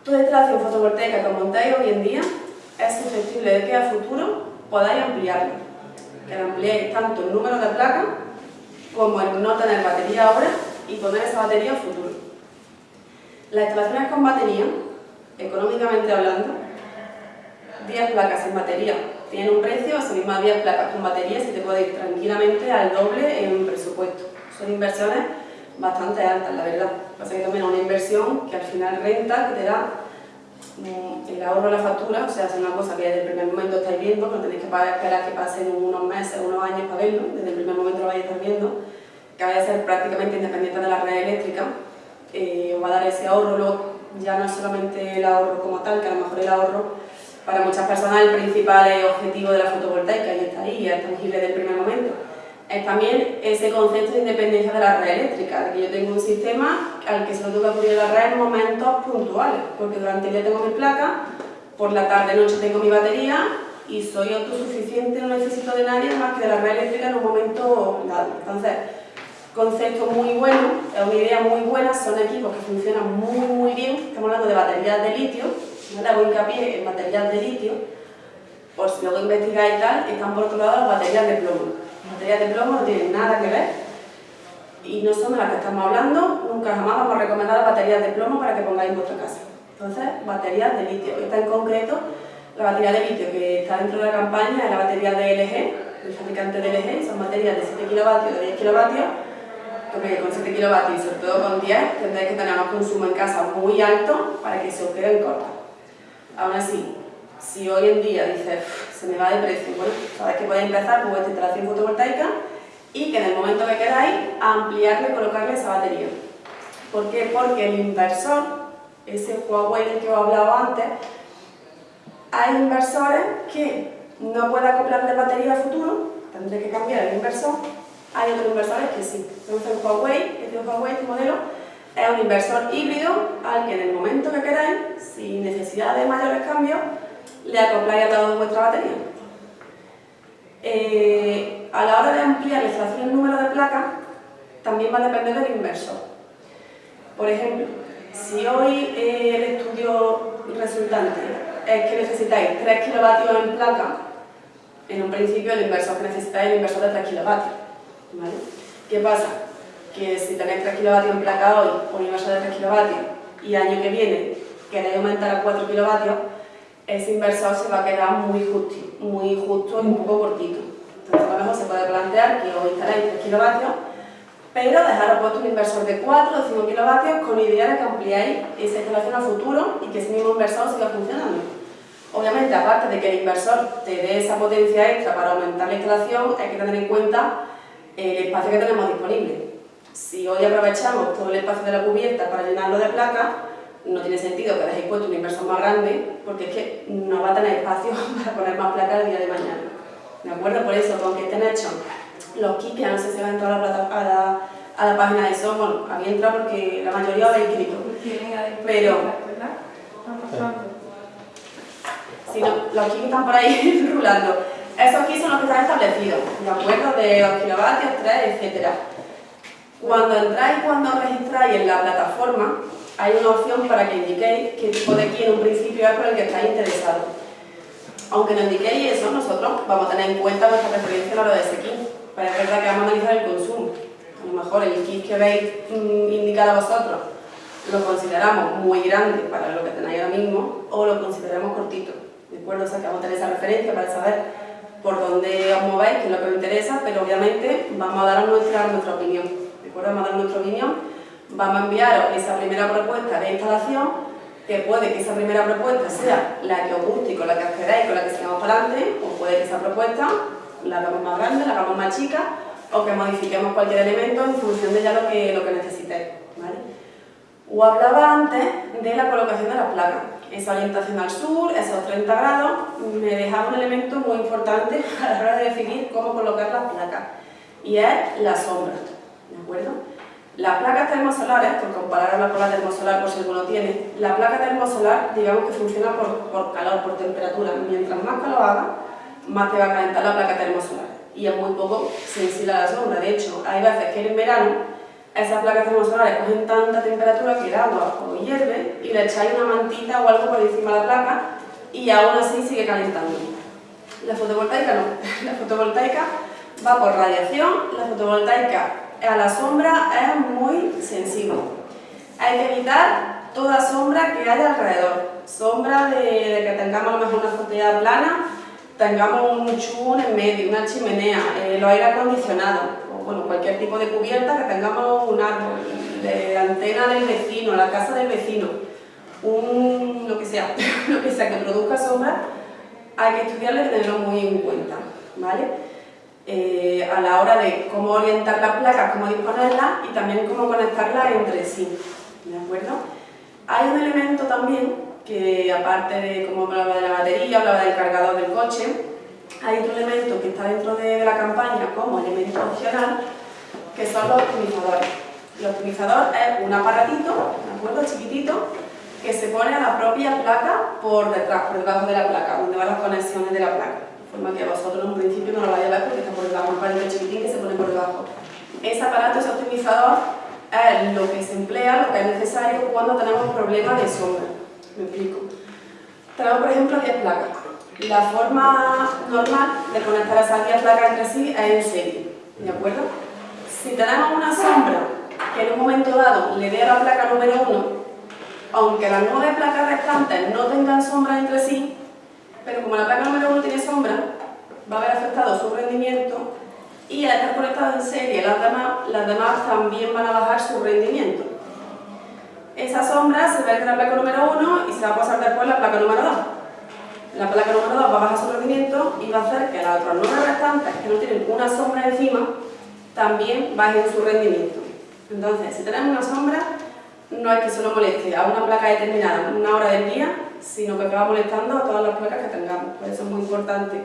Toda instalación fotovoltaica que montáis hoy en día es susceptible de que a futuro podáis ampliarlo. Que ampliéis tanto el número de placas como el no tener batería ahora y poner esa batería a futuro. Las instalaciones con batería, económicamente hablando, 10 placas sin batería tienen un precio, así mismas 10 placas con batería se te puede ir tranquilamente al doble en presupuesto. Son inversiones bastante altas, la verdad. Pasa que también una inversión que al final renta, que te da mm, el ahorro de la factura, o sea, es una cosa que desde el primer momento estáis viendo, no tenéis que esperar que pasen unos meses, unos años para verlo, desde el primer momento lo vais a estar viendo, que vaya a ser prácticamente independiente de la red eléctrica, eh, os va a dar ese ahorro, ya no es solamente el ahorro como tal, que a lo mejor el ahorro para muchas personas el principal objetivo de la fotovoltaica, y está ahí, es tangible del primer momento, es también ese concepto de independencia de la red eléctrica, de que yo tengo un sistema al que se lo tengo que acudir a la red en momentos puntuales, porque durante el día tengo mi placa, por la tarde noche tengo mi batería y soy autosuficiente, no necesito de nadie más que de la red eléctrica en un momento dado. Entonces, concepto muy bueno, es una idea muy buena, son equipos que funcionan muy muy bien, estamos hablando de baterías de litio, ¿vale? hago hincapié en baterías de litio, por si luego investigáis y tal, están por otro lado las baterías de plomo. Las baterías de plomo no tienen nada que ver y no son de las que estamos hablando, nunca jamás vamos a recomendar las baterías de plomo para que pongáis en vuestra casa. Entonces, baterías de litio. Esta en concreto, la batería de litio que está dentro de la campaña es la batería de LG, el fabricante de LG, son baterías de 7 kilovatios, de 10 kilovatios, porque con 7 kilovatios y sobre todo con 10 tendréis que tener un consumo en casa muy alto para que se os queden cortas. Aún así, si hoy en día dices, se me va de precio, bueno, sabéis que podéis empezar con vuestra instalación fotovoltaica y que en el momento que queráis, ampliarle y colocarle esa batería. ¿Por qué? Porque el inversor, ese Huawei del que os he hablado antes, hay inversores que no pueden acoplarle batería a futuro, tendré que cambiar el inversor, hay otros inversores que sí. Entonces Huawei, este Huawei, este modelo, es un inversor híbrido al que en el momento que queráis, sin necesidad de mayores cambios, le acopláis al lado de vuestra batería. Eh, a la hora de ampliar la instalación del número de placas, también va a depender del inversor. Por ejemplo, si hoy eh, el estudio resultante es que necesitáis 3 kilovatios en placa, en un principio el inversor que necesitáis es el inversor de 3 kilovatios. ¿Qué pasa? Que si tenéis 3 kilovatios en placa hoy, un inversor de 3 kilovatios, y año que viene queréis aumentar a 4 kilovatios, ese inversor se va a quedar muy justo, muy justo y un poco cortito. Entonces a lo mejor se puede plantear que hoy instaléis 3 kilovatios, pero dejaros puesto un inversor de 4 o 5 kilovatios con idea de que ampliáis esa instalación a futuro y que ese mismo inversor siga funcionando. Obviamente, aparte de que el inversor te dé esa potencia extra para aumentar la instalación, hay que tener en cuenta el espacio que tenemos disponible. Si hoy aprovechamos todo el espacio de la cubierta para llenarlo de placas, no tiene sentido que dejéis puesto un inversor más grande, porque es que no va a tener espacio (laughs) para poner más placas el día de mañana. ¿De acuerdo? Por eso, con que estén hechos los kits, que no sé si va a entrar a la, a la, página de eso, bueno, había entrado porque la mayoría habéis escrito. Pero, si no, los kits están por ahí (laughs) rulando. Esos kits son los que están establecidos, ¿de acuerdo? De 2 kilovatios, 3, etcétera. Cuando entráis, cuando registráis en la plataforma, hay una opción para que indiquéis qué tipo de key en un principio es por el que estáis interesados. Aunque no indiquéis eso, nosotros vamos a tener en cuenta vuestra preferencia a la hora de ese kit. Pero es verdad que vamos a analizar el consumo. A lo mejor el kit que veis mm, indicado a vosotros lo consideramos muy grande para lo que tenéis ahora mismo o lo consideramos cortito. ¿De acuerdo? O sea que vamos a tener esa referencia para saber por dónde os movéis, qué es lo que os interesa, pero obviamente vamos a dar nuestra, nuestra opinión vamos a dar vamos a enviaros esa primera propuesta de instalación, que puede que esa primera propuesta sea la que os guste y con la que os queráis, con la que sigamos para adelante, o puede que esa propuesta la hagamos más grande, la hagamos más chica, o que modifiquemos cualquier elemento en función de ya lo que, lo que necesitéis. ¿vale? O hablaba antes de la colocación de las placas. Esa orientación al sur, esos 30 grados, me dejaba un elemento muy importante (laughs) a la hora de definir cómo colocar las placas, y es la sombra. ¿De acuerdo? Las placas termosolares, por compararla con la termosolar por si alguno tiene, la placa termosolar digamos que funciona por, calor, por temperatura. Mientras más calor haga, más te va a calentar la placa termosolar. Y es muy poco sensible a la sombra. De hecho, hay veces que en verano esas placas termosolares cogen tanta temperatura que el agua o hierve y le echáis una mantita o algo por encima de la placa y aún así sigue calentando. La fotovoltaica no. (laughs) La fotovoltaica va por radiación, la fotovoltaica a la sombra es muy sensible. Hay que evitar toda sombra que haya alrededor. Sombra de, que tengamos a lo mejor una azotea plana, tengamos un chubón en medio, una chimenea, eh, los aire acondicionados, o bueno, cualquier tipo de cubierta que tengamos un árbol, de antena del vecino, la casa del vecino, un, lo que sea, (laughs) lo que sea que produzca sombra, hay que estudiarlo y tenerlo muy en cuenta, ¿vale? Eh, a la hora de cómo orientar las placas, cómo disponerlas y también cómo conectarlas entre sí. ¿De acuerdo? Hay un elemento también que, aparte de cómo hablaba de la batería, hablaba del cargador del coche, hay otro elemento que está dentro de, la campaña como elemento opcional, que son los optimizadores. El optimizador es un aparatito, ¿de acuerdo? Chiquitito, que se pone a la propia placa por detrás, por debajo de la placa, donde van las conexiones de la placa forma que vosotros en un principio no lo vayáis a ver porque está por debajo, un palito chiquitín que se pone por debajo. Ese aparato, ese optimizador, es lo que se emplea, lo que es necesario cuando tenemos problemas de sombra. Me explico. Tenemos, por ejemplo, 10 placas. La forma normal de conectar esas 10 placas entre sí es en serie, ¿de acuerdo? Si tenemos una sombra que en un momento dado le dé a la placa número 1, aunque las 9 placas restantes no tengan sombra entre sí, pero como la placa número 1 tiene sombra, va a haber afectado su rendimiento y al estar conectado en serie las demás, las demás también van a bajar su rendimiento. Esa sombra se va a ir en la placa número 1 y se va a pasar después la placa número 2. La placa número 2 va a bajar su rendimiento y va a hacer que las otras 9 restantes que no tienen una sombra encima también bajen su rendimiento. Entonces, si tenemos una sombra, no es que solo moleste a una placa determinada una hora del día, sino que acaba molestando a todas las placas que tengamos. Por eso es muy importante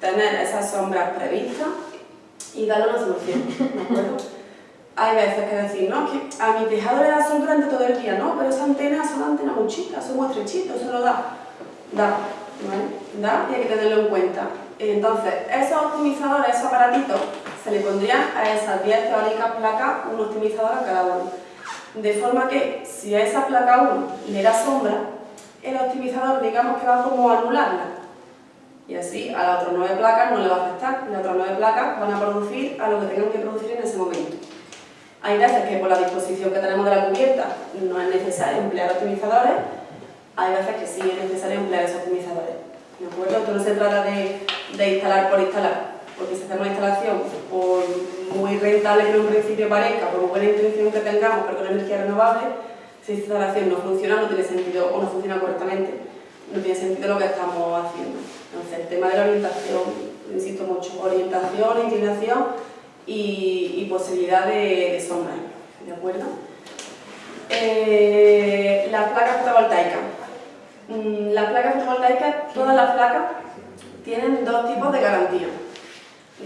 tener esas sombras previstas y darle una solución, ¿de acuerdo? (laughs) Hay veces que decir, no, que a mi tejado le da sol durante todo el día, no, pero esa antena son antenas muy chicas, son muy estrechitos, eso lo da. Da, ¿vale? Da y hay que tenerlo en cuenta. Entonces, esos optimizadores, esos aparatitos, se le pondrían a esas 10 teóricas placas un optimizador a cada uno. De forma que, si a esa placa 1 le da sombra, el optimizador digamos que va como a anularla. Y así a las otras nueve placas no le va a afectar, las otras nueve placas van a producir a lo que tengan que producir en ese momento. Hay veces que por la disposición que tenemos de la cubierta no es necesario emplear optimizadores, hay veces que sí es necesario emplear esos optimizadores. ¿De acuerdo? Esto no se trata de, de instalar por instalar, porque si hacemos una instalación por muy rentable que en un principio parezca, por buena intención que tengamos, pero con energía renovable, si esta instalación no funciona, no tiene sentido, o no funciona correctamente, no tiene sentido lo que estamos haciendo. Entonces, el tema de la orientación, insisto mucho, orientación, inclinación y, posibilidad de, sombra, ¿de acuerdo? Eh, las placas fotovoltaicas. Mm, las placas fotovoltaicas, todas las placas, tienen dos tipos de garantía.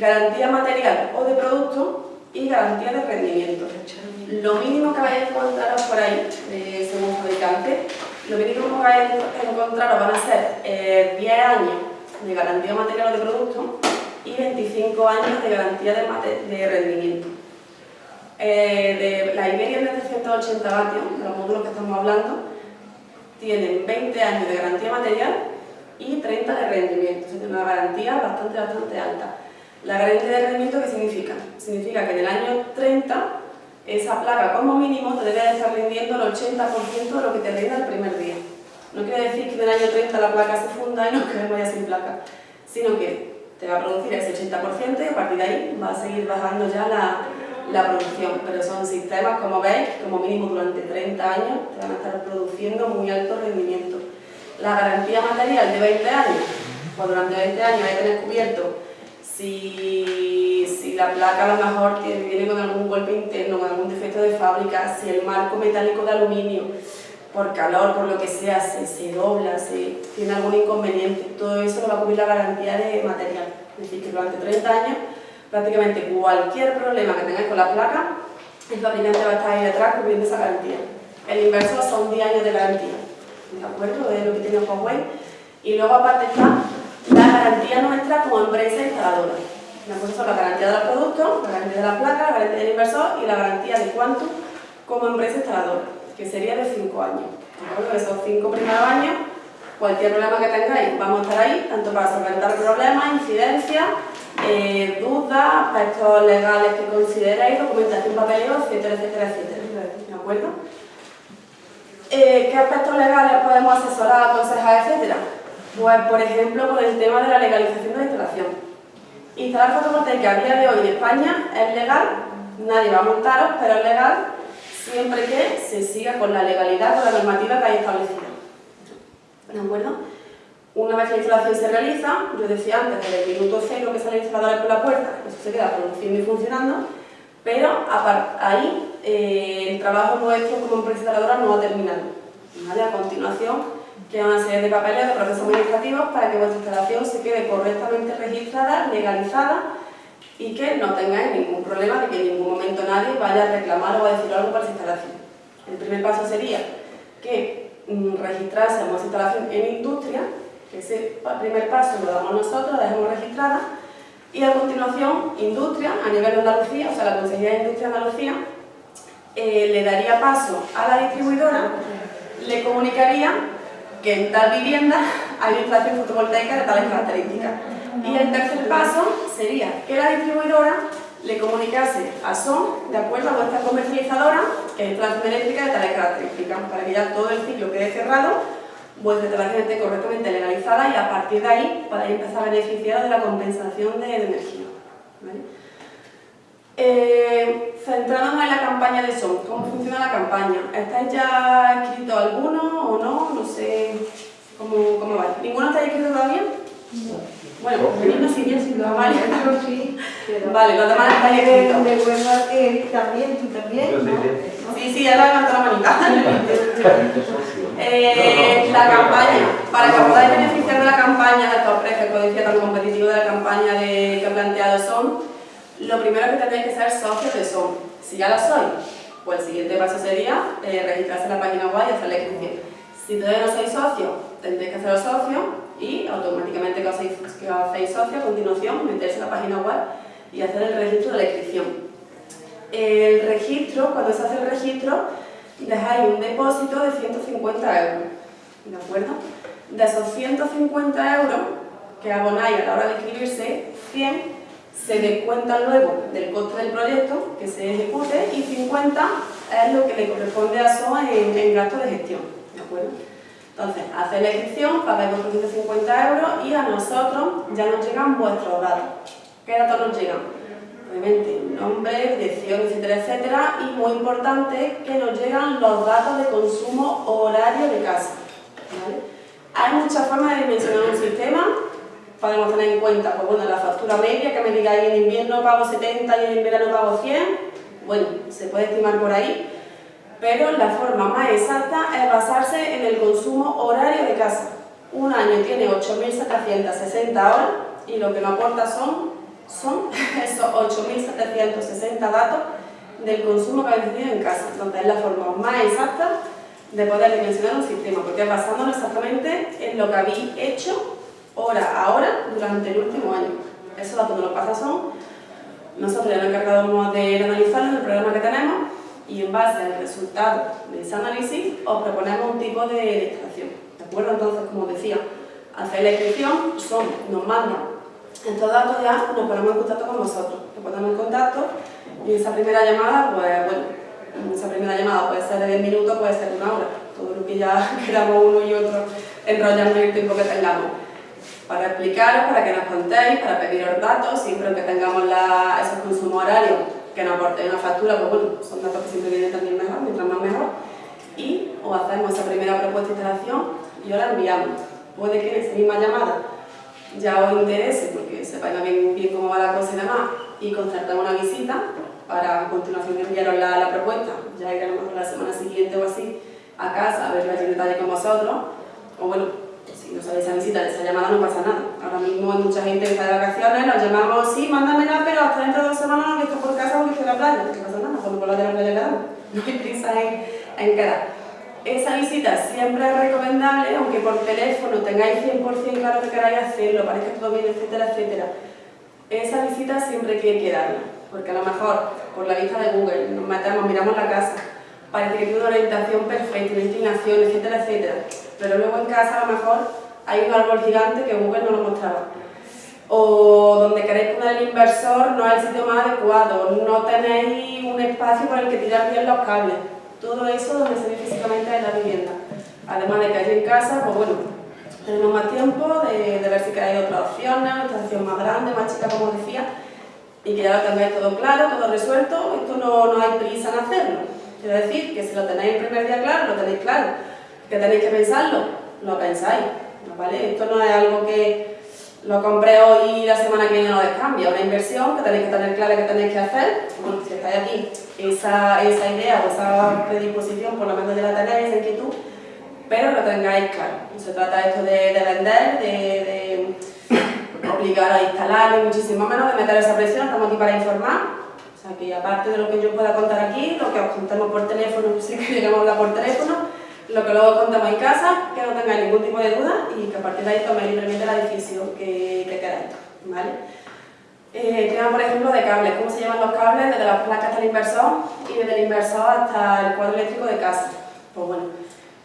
Garantía material o de producto y garantía de rendimiento. Lo mínimo que vais a encontraros por ahí, eh, según fabricante, lo mínimo que vais a encontraros van a ser 10 eh, años de garantía material de producto y 25 años de garantía de, rendimiento. Eh, de las Iberias de 380 vatios, los módulos que estamos hablando, tienen 20 años de garantía material y 30 de rendimiento, es una garantía bastante, bastante alta. La garantía de rendimiento, ¿qué significa? Significa que en el año 30 esa placa como mínimo te debe estar rindiendo el 80% de lo que te rinda el primer día. No quiere decir que en el año 30 la placa se funda y nos (laughs) quedemos ya sin placa, sino que te va a producir ese 80% y a partir de ahí va a seguir bajando ya la, la producción. Pero son sistemas, como veis, como mínimo durante 30 años te van a estar produciendo muy alto rendimiento. La garantía material de 20 años, pues durante 20 años hay que tener cubierto si, si, la placa a lo mejor viene con algún golpe interno, con algún defecto de fábrica, si el marco metálico de aluminio, por calor, por lo que sea, se, se dobla, si tiene algún inconveniente, todo eso lo va a cubrir la garantía de material. Es decir, que durante 30 años, prácticamente cualquier problema que tengáis con la placa, el fabricante va a estar ahí detrás cubriendo esa garantía. El inversor son 10 años de garantía, ¿de acuerdo? Es lo que tiene Huawei. Y luego aparte está la garantía nuestra como empresa instaladora. ¿De acuerdo? Son la garantía del producto, la garantía de la placa, la garantía del inversor y la garantía de Quantum como empresa instaladora, que sería de 5 años. ¿De acuerdo? Esos 5 primeros años cualquier problema que tengáis, vamos a estar ahí, tanto para solventar problemas, incidencias, eh, dudas, aspectos legales que consideréis, documentación papeleo, etcétera, etcétera, etcétera. ¿De acuerdo? Eh, ¿Qué aspectos legales podemos asesorar, aconsejar, etcétera? Pues, por ejemplo, con el tema de la legalización de la instalación. Instalar fotovoltaica a día de hoy en España es legal, nadie va a montaros, pero es legal siempre que se siga con la legalidad, con la normativa que hay establecida. ¿De acuerdo? Una vez la instalación se realiza, yo decía antes, desde el minuto cero que sale el instalador por la puerta, eso se queda produciendo y funcionando, pero ahí eh, el trabajo nuestro como empresa instaladora no ha terminado. ¿vale? A continuación, queda una serie de papeles de procesos administrativos para que vuestra instalación se quede correctamente registrada, legalizada y que no tengáis ningún problema de que en ningún momento nadie vaya a reclamar o a decir algo para esa instalación. El primer paso sería que Mm, registrarse esa instalación en industria, que ese primer paso lo damos nosotros, la dejamos registrada, y a continuación, industria, a nivel de Andalucía, o sea, la Consejería de Industria de Andalucía, eh, le daría paso a la distribuidora, le comunicaría que en tal vivienda hay instalación fotovoltaica de tales características. Y el tercer paso sería que la distribuidora le comunicase a SON, de acuerdo a vuestra comercializadora, que instalación eléctrica de tales características, para que ya todo el ciclo quede cerrado, vuestra instalación esté correctamente legalizada y a partir de ahí podáis empezar a beneficiar de la compensación de, energía. Eh, centrándonos en la campaña de SON, ¿cómo funciona la campaña? ¿Estáis ya escrito alguno o no? No sé cómo, cómo va. ¿Ninguno está escrito todavía? No. Bueno, niños sí, bien, sí, vale. sí. Vale, los demás están escritos. De acuerdo, Eric también, tú también. Sí, sí, ya la levantado la manita. eh, la campaña, para que podáis beneficiar de la campaña de estos precios, como decía, tan competitivo de la campaña de, que he planteado son, lo primero que tendréis que ser socios de SON. Si ya lo sois, pues el siguiente paso sería eh, registrarse en la página web y hacer la inscripción. Si todavía no sois socios, tendréis que haceros socios y automáticamente que hacéis, que hacéis socio, a continuación meterse en la página web y hacer el registro de la inscripción. El registro, cuando se hace el registro, dejáis un depósito de 150 euros, ¿de acuerdo? De esos 150 euros que abonáis a la hora de inscribirse, 100 se descuentan luego del coste del proyecto que se ejecute y 50 es lo que le corresponde a SOA en, en gasto de gestión, ¿de acuerdo? Entonces, hacéis la inscripción, pagáis 450 euros y a nosotros ya nos llegan vuestros datos. ¿Qué datos nos llegan? Obviamente, nombre, dirección, etcétera, etcétera. Y muy importante, que nos llegan los datos de consumo horario de casa. Hay muchas formas de dimensionar un sistema. Podemos tener en cuenta, pues bueno, la factura media, que me digáis en invierno pago 70 y en verano pago 100. Bueno, se puede estimar por ahí pero la forma más exacta es basarse en el consumo horario de casa. Un año tiene 8.760 horas y lo que nos aporta son, son (laughs) esos 8.760 datos del consumo que habéis tenido en casa. Entonces es la forma más exacta de poder dimensionar un sistema, porque es basándonos exactamente en lo que habéis hecho hora a hora durante el último año. Esos datos nos los pasa son, nosotros ya nos encargamos de analizarlo en el programa que tenemos y en base al resultado de ese análisis os proponemos un tipo de instalación. ¿De acuerdo? Entonces, como decía, hacer la inscripción, son, nos mandan estos datos ya, nos ponemos en contacto con vosotros. Nos ponemos en contacto y esa primera llamada, pues bueno, esa primera llamada puede ser de 10 minutos, puede ser de una hora. Todo lo que ya (laughs) queramos uno y otro enrollando el tiempo que tengamos. Para explicaros, para que nos contéis, para pediros datos, siempre que tengamos la, esos consumos horarios que nos aporte una factura, pues bueno, son datos que siempre vienen también mejor, mientras más mejor, y o hacemos esa primera propuesta de instalación y os la enviamos. Puede que en esa misma llamada ya os interese, porque sepáis bien, bien cómo va la cosa y demás, y concertamos una visita para a continuación enviaros la, propuesta, ya ir a lo mejor la semana siguiente o así a casa a verla en detalle con vosotros, o bueno, si no sabéis esa visita, esa llamada no pasa nada. Ahora mismo hay mucha gente que está de vacaciones, nos llamamos, sí, mándamela, pero hasta dentro de dos semanas no que por casa porque estoy en la playa, no pasa nada, cuando como la de la playa (laughs) no hay prisa en, en quedar. Esa visita siempre es recomendable, aunque por teléfono tengáis 100% claro que queráis hacerlo, parezca todo bien, etcétera, etcétera. Esa visita siempre hay que darla, porque a lo mejor por la vista de Google nos metemos, miramos la casa, parece que tiene una orientación perfecta, una inclinación, etcétera, etcétera. Pero luego en casa a lo mejor hay un árbol gigante que Google no lo mostraba. O donde queréis poner el inversor no es el sitio más adecuado, no tenéis un espacio por el que tirar bien los cables. Todo eso donde se ve físicamente en la vivienda. Además de que hay en casa, pues bueno, tenemos más tiempo de, ver si queréis otras opciones, una estación más grande, más chica como decía, y que ya lo tengáis todo claro, todo resuelto, esto no, no hay prisa en hacerlo. Quiero decir que si lo tenéis el primer día claro, lo tenéis claro. Que tenéis que pensarlo, lo pensáis. ¿vale? Esto no es algo que lo compré hoy y la semana que viene lo descambia, una inversión que tenéis que tener clara que tenéis que hacer. Bueno, si estáis aquí, esa, esa idea o esa predisposición por lo menos ya la tenéis, esa inquietud, pero lo tengáis claro. Se trata esto de, de vender, de, de obligar a instalar, ni muchísimo menos de meter esa presión, estamos aquí para informar o sea que aparte de lo que yo pueda contar aquí, lo que os contemos por teléfono, (laughs) si que llegamos a hablar por teléfono, lo que luego contamos en casa, que no tengáis ningún tipo de duda y que a partir de ahí toméis libremente la decisión que, que queráis. ¿vale? Eh, por ejemplo, de cables. ¿Cómo se llaman los cables? Desde las placas hasta el inversor y desde el inversor hasta el cuadro eléctrico de casa. Pues bueno,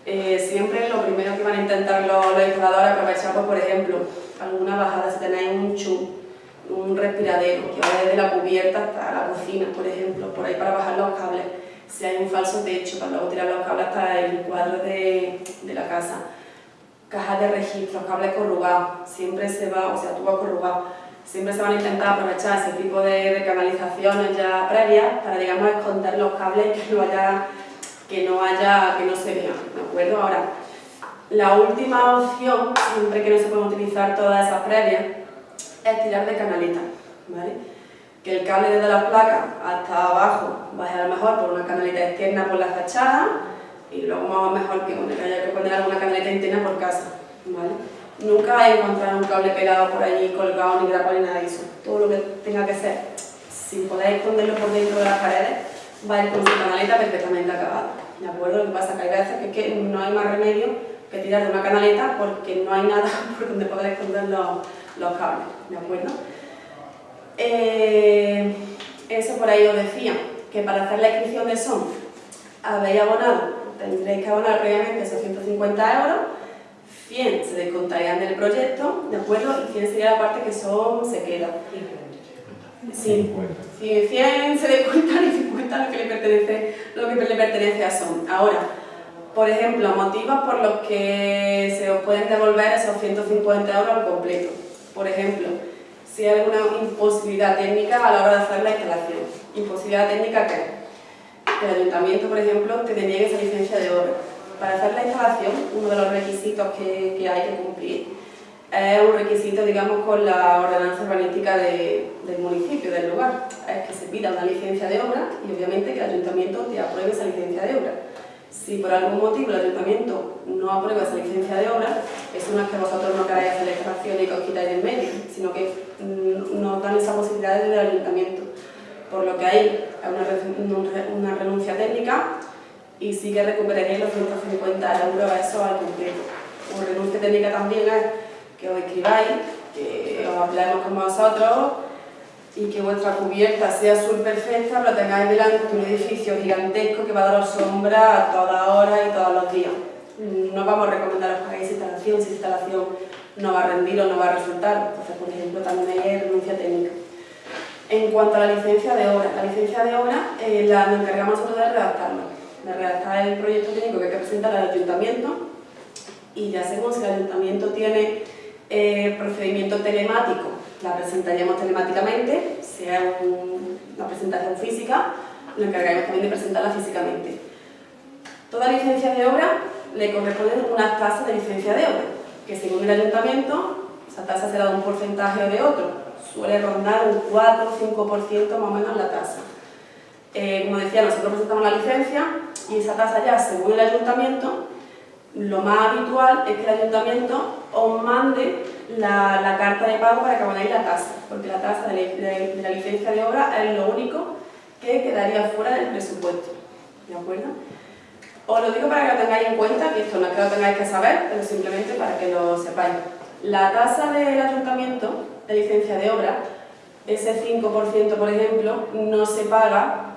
eh, siempre lo primero que van a intentar los, los instaladores aprovechar, pues, por ejemplo, alguna bajada, si tenéis un chum un respiradero que va desde la cubierta hasta la cocina, por ejemplo, por ahí para bajar los cables. Si hay un falso techo, para luego tirar los cables hasta el cuadro de, de la casa. Cajas de registro, cables corrugados, siempre se va, o sea, tubos corrugados, siempre se van a intentar aprovechar ese tipo de, de canalizaciones ya previas para, digamos, esconder los cables que no haya, que no haya, que no se vean, ¿de acuerdo? Ahora, la última opción, siempre que no se pueden utilizar todas esas previas, es tirar de canaleta, ¿vale? Que el cable desde la placa hasta abajo vaya a lo mejor por una canaleta externa por la fachada y luego más mejor que, haya que poner alguna canaleta interna por casa, ¿vale? Nunca encontrar un cable pegado por allí, colgado, ni grapado, ni nada de eso. Todo lo que tenga que ser, si podéis esconderlo por dentro de las paredes, va a ir con su canaleta perfectamente acabada. ¿De acuerdo? Lo que pasa es que hay veces que, no hay más remedio que tirar de una canaleta porque no hay nada (laughs) por donde poder esconder los, los cables, ¿de acuerdo? Eh, eso por ahí os decía, que para hacer la inscripción de SON habéis abonado, tendréis que abonar previamente esos 150 euros, 100 se descontarían del proyecto, ¿de acuerdo? Y 100 sería la parte que SON se queda. Sí, 100 se descuentan y 50 lo que le pertenece, lo que le pertenece a SON. Ahora, por ejemplo, motivos por los que se os pueden devolver esos 150 euros al completo. Por ejemplo, si hay alguna imposibilidad técnica a la hora de hacer la instalación. ¿Imposibilidad técnica qué? Que el ayuntamiento, por ejlo, te deniegue esa licencia de obra. Para hacer la instalación, uno de los requisitos que, que hay que cumplir es un requisito, digamos, con la ordenanza urbanística de, del municipio, del lugar. Es que se pida una licencia de obra y obviamente que el ayuntamiento te apruebe esa licencia de obra. Si por algún motivo el ayuntamiento no aprueba esa licencia de obra, eso no es que vosotros no queráis hacer la instalación y que os quitáis en medio, sino que mm, nos dan esa posibilidad desde el ayuntamiento. Por lo que hay una, una renuncia técnica y sí que recuperaréis los 150 euros a eso al completo. Una renuncia técnica también es que os escribáis, que os hablemos con vosotros, y que vuestra cubierta sea azul perfecta, lo tengáis delante de un edificio gigantesco que va a dar sombra a toda hora y todos los días. No vamos a recomendar que hagáis instalación si instalación no va a rendir o no va a resultar. Entonces, por ejemplo, también hay renuncia técnica. En cuanto a la licencia de obra, la licencia de obra eh, la, nos encargamos nosotros de redactarla, de redactar el proyecto técnico que hay que presentar al ayuntamiento y ya según si el ayuntamiento tiene eh, procedimiento telemático la presentaríamos telemáticamente, sea una presentación física, nos encargaremos también de presentarla físicamente. Toda licencia de obra le corresponde una tasa de licencia de obra, que según el ayuntamiento, esa tasa será de un porcentaje o de otro, suele rondar un 4 o 5% más o menos la tasa. Eh, como decía, nosotros presentamos la licencia y esa tasa ya, según el ayuntamiento, lo más habitual es que el ayuntamiento os mande la, carta de pago para que abonéis la tasa, porque la tasa de la, licencia de obra es lo único que quedaría fuera del presupuesto. ¿De acuerdo? Os lo digo para que lo tengáis en cuenta, que esto no es que lo tengáis que saber, pero simplemente para que lo sepáis. La tasa del ayuntamiento de licencia de obra, ese 5% por ejemplo, no se paga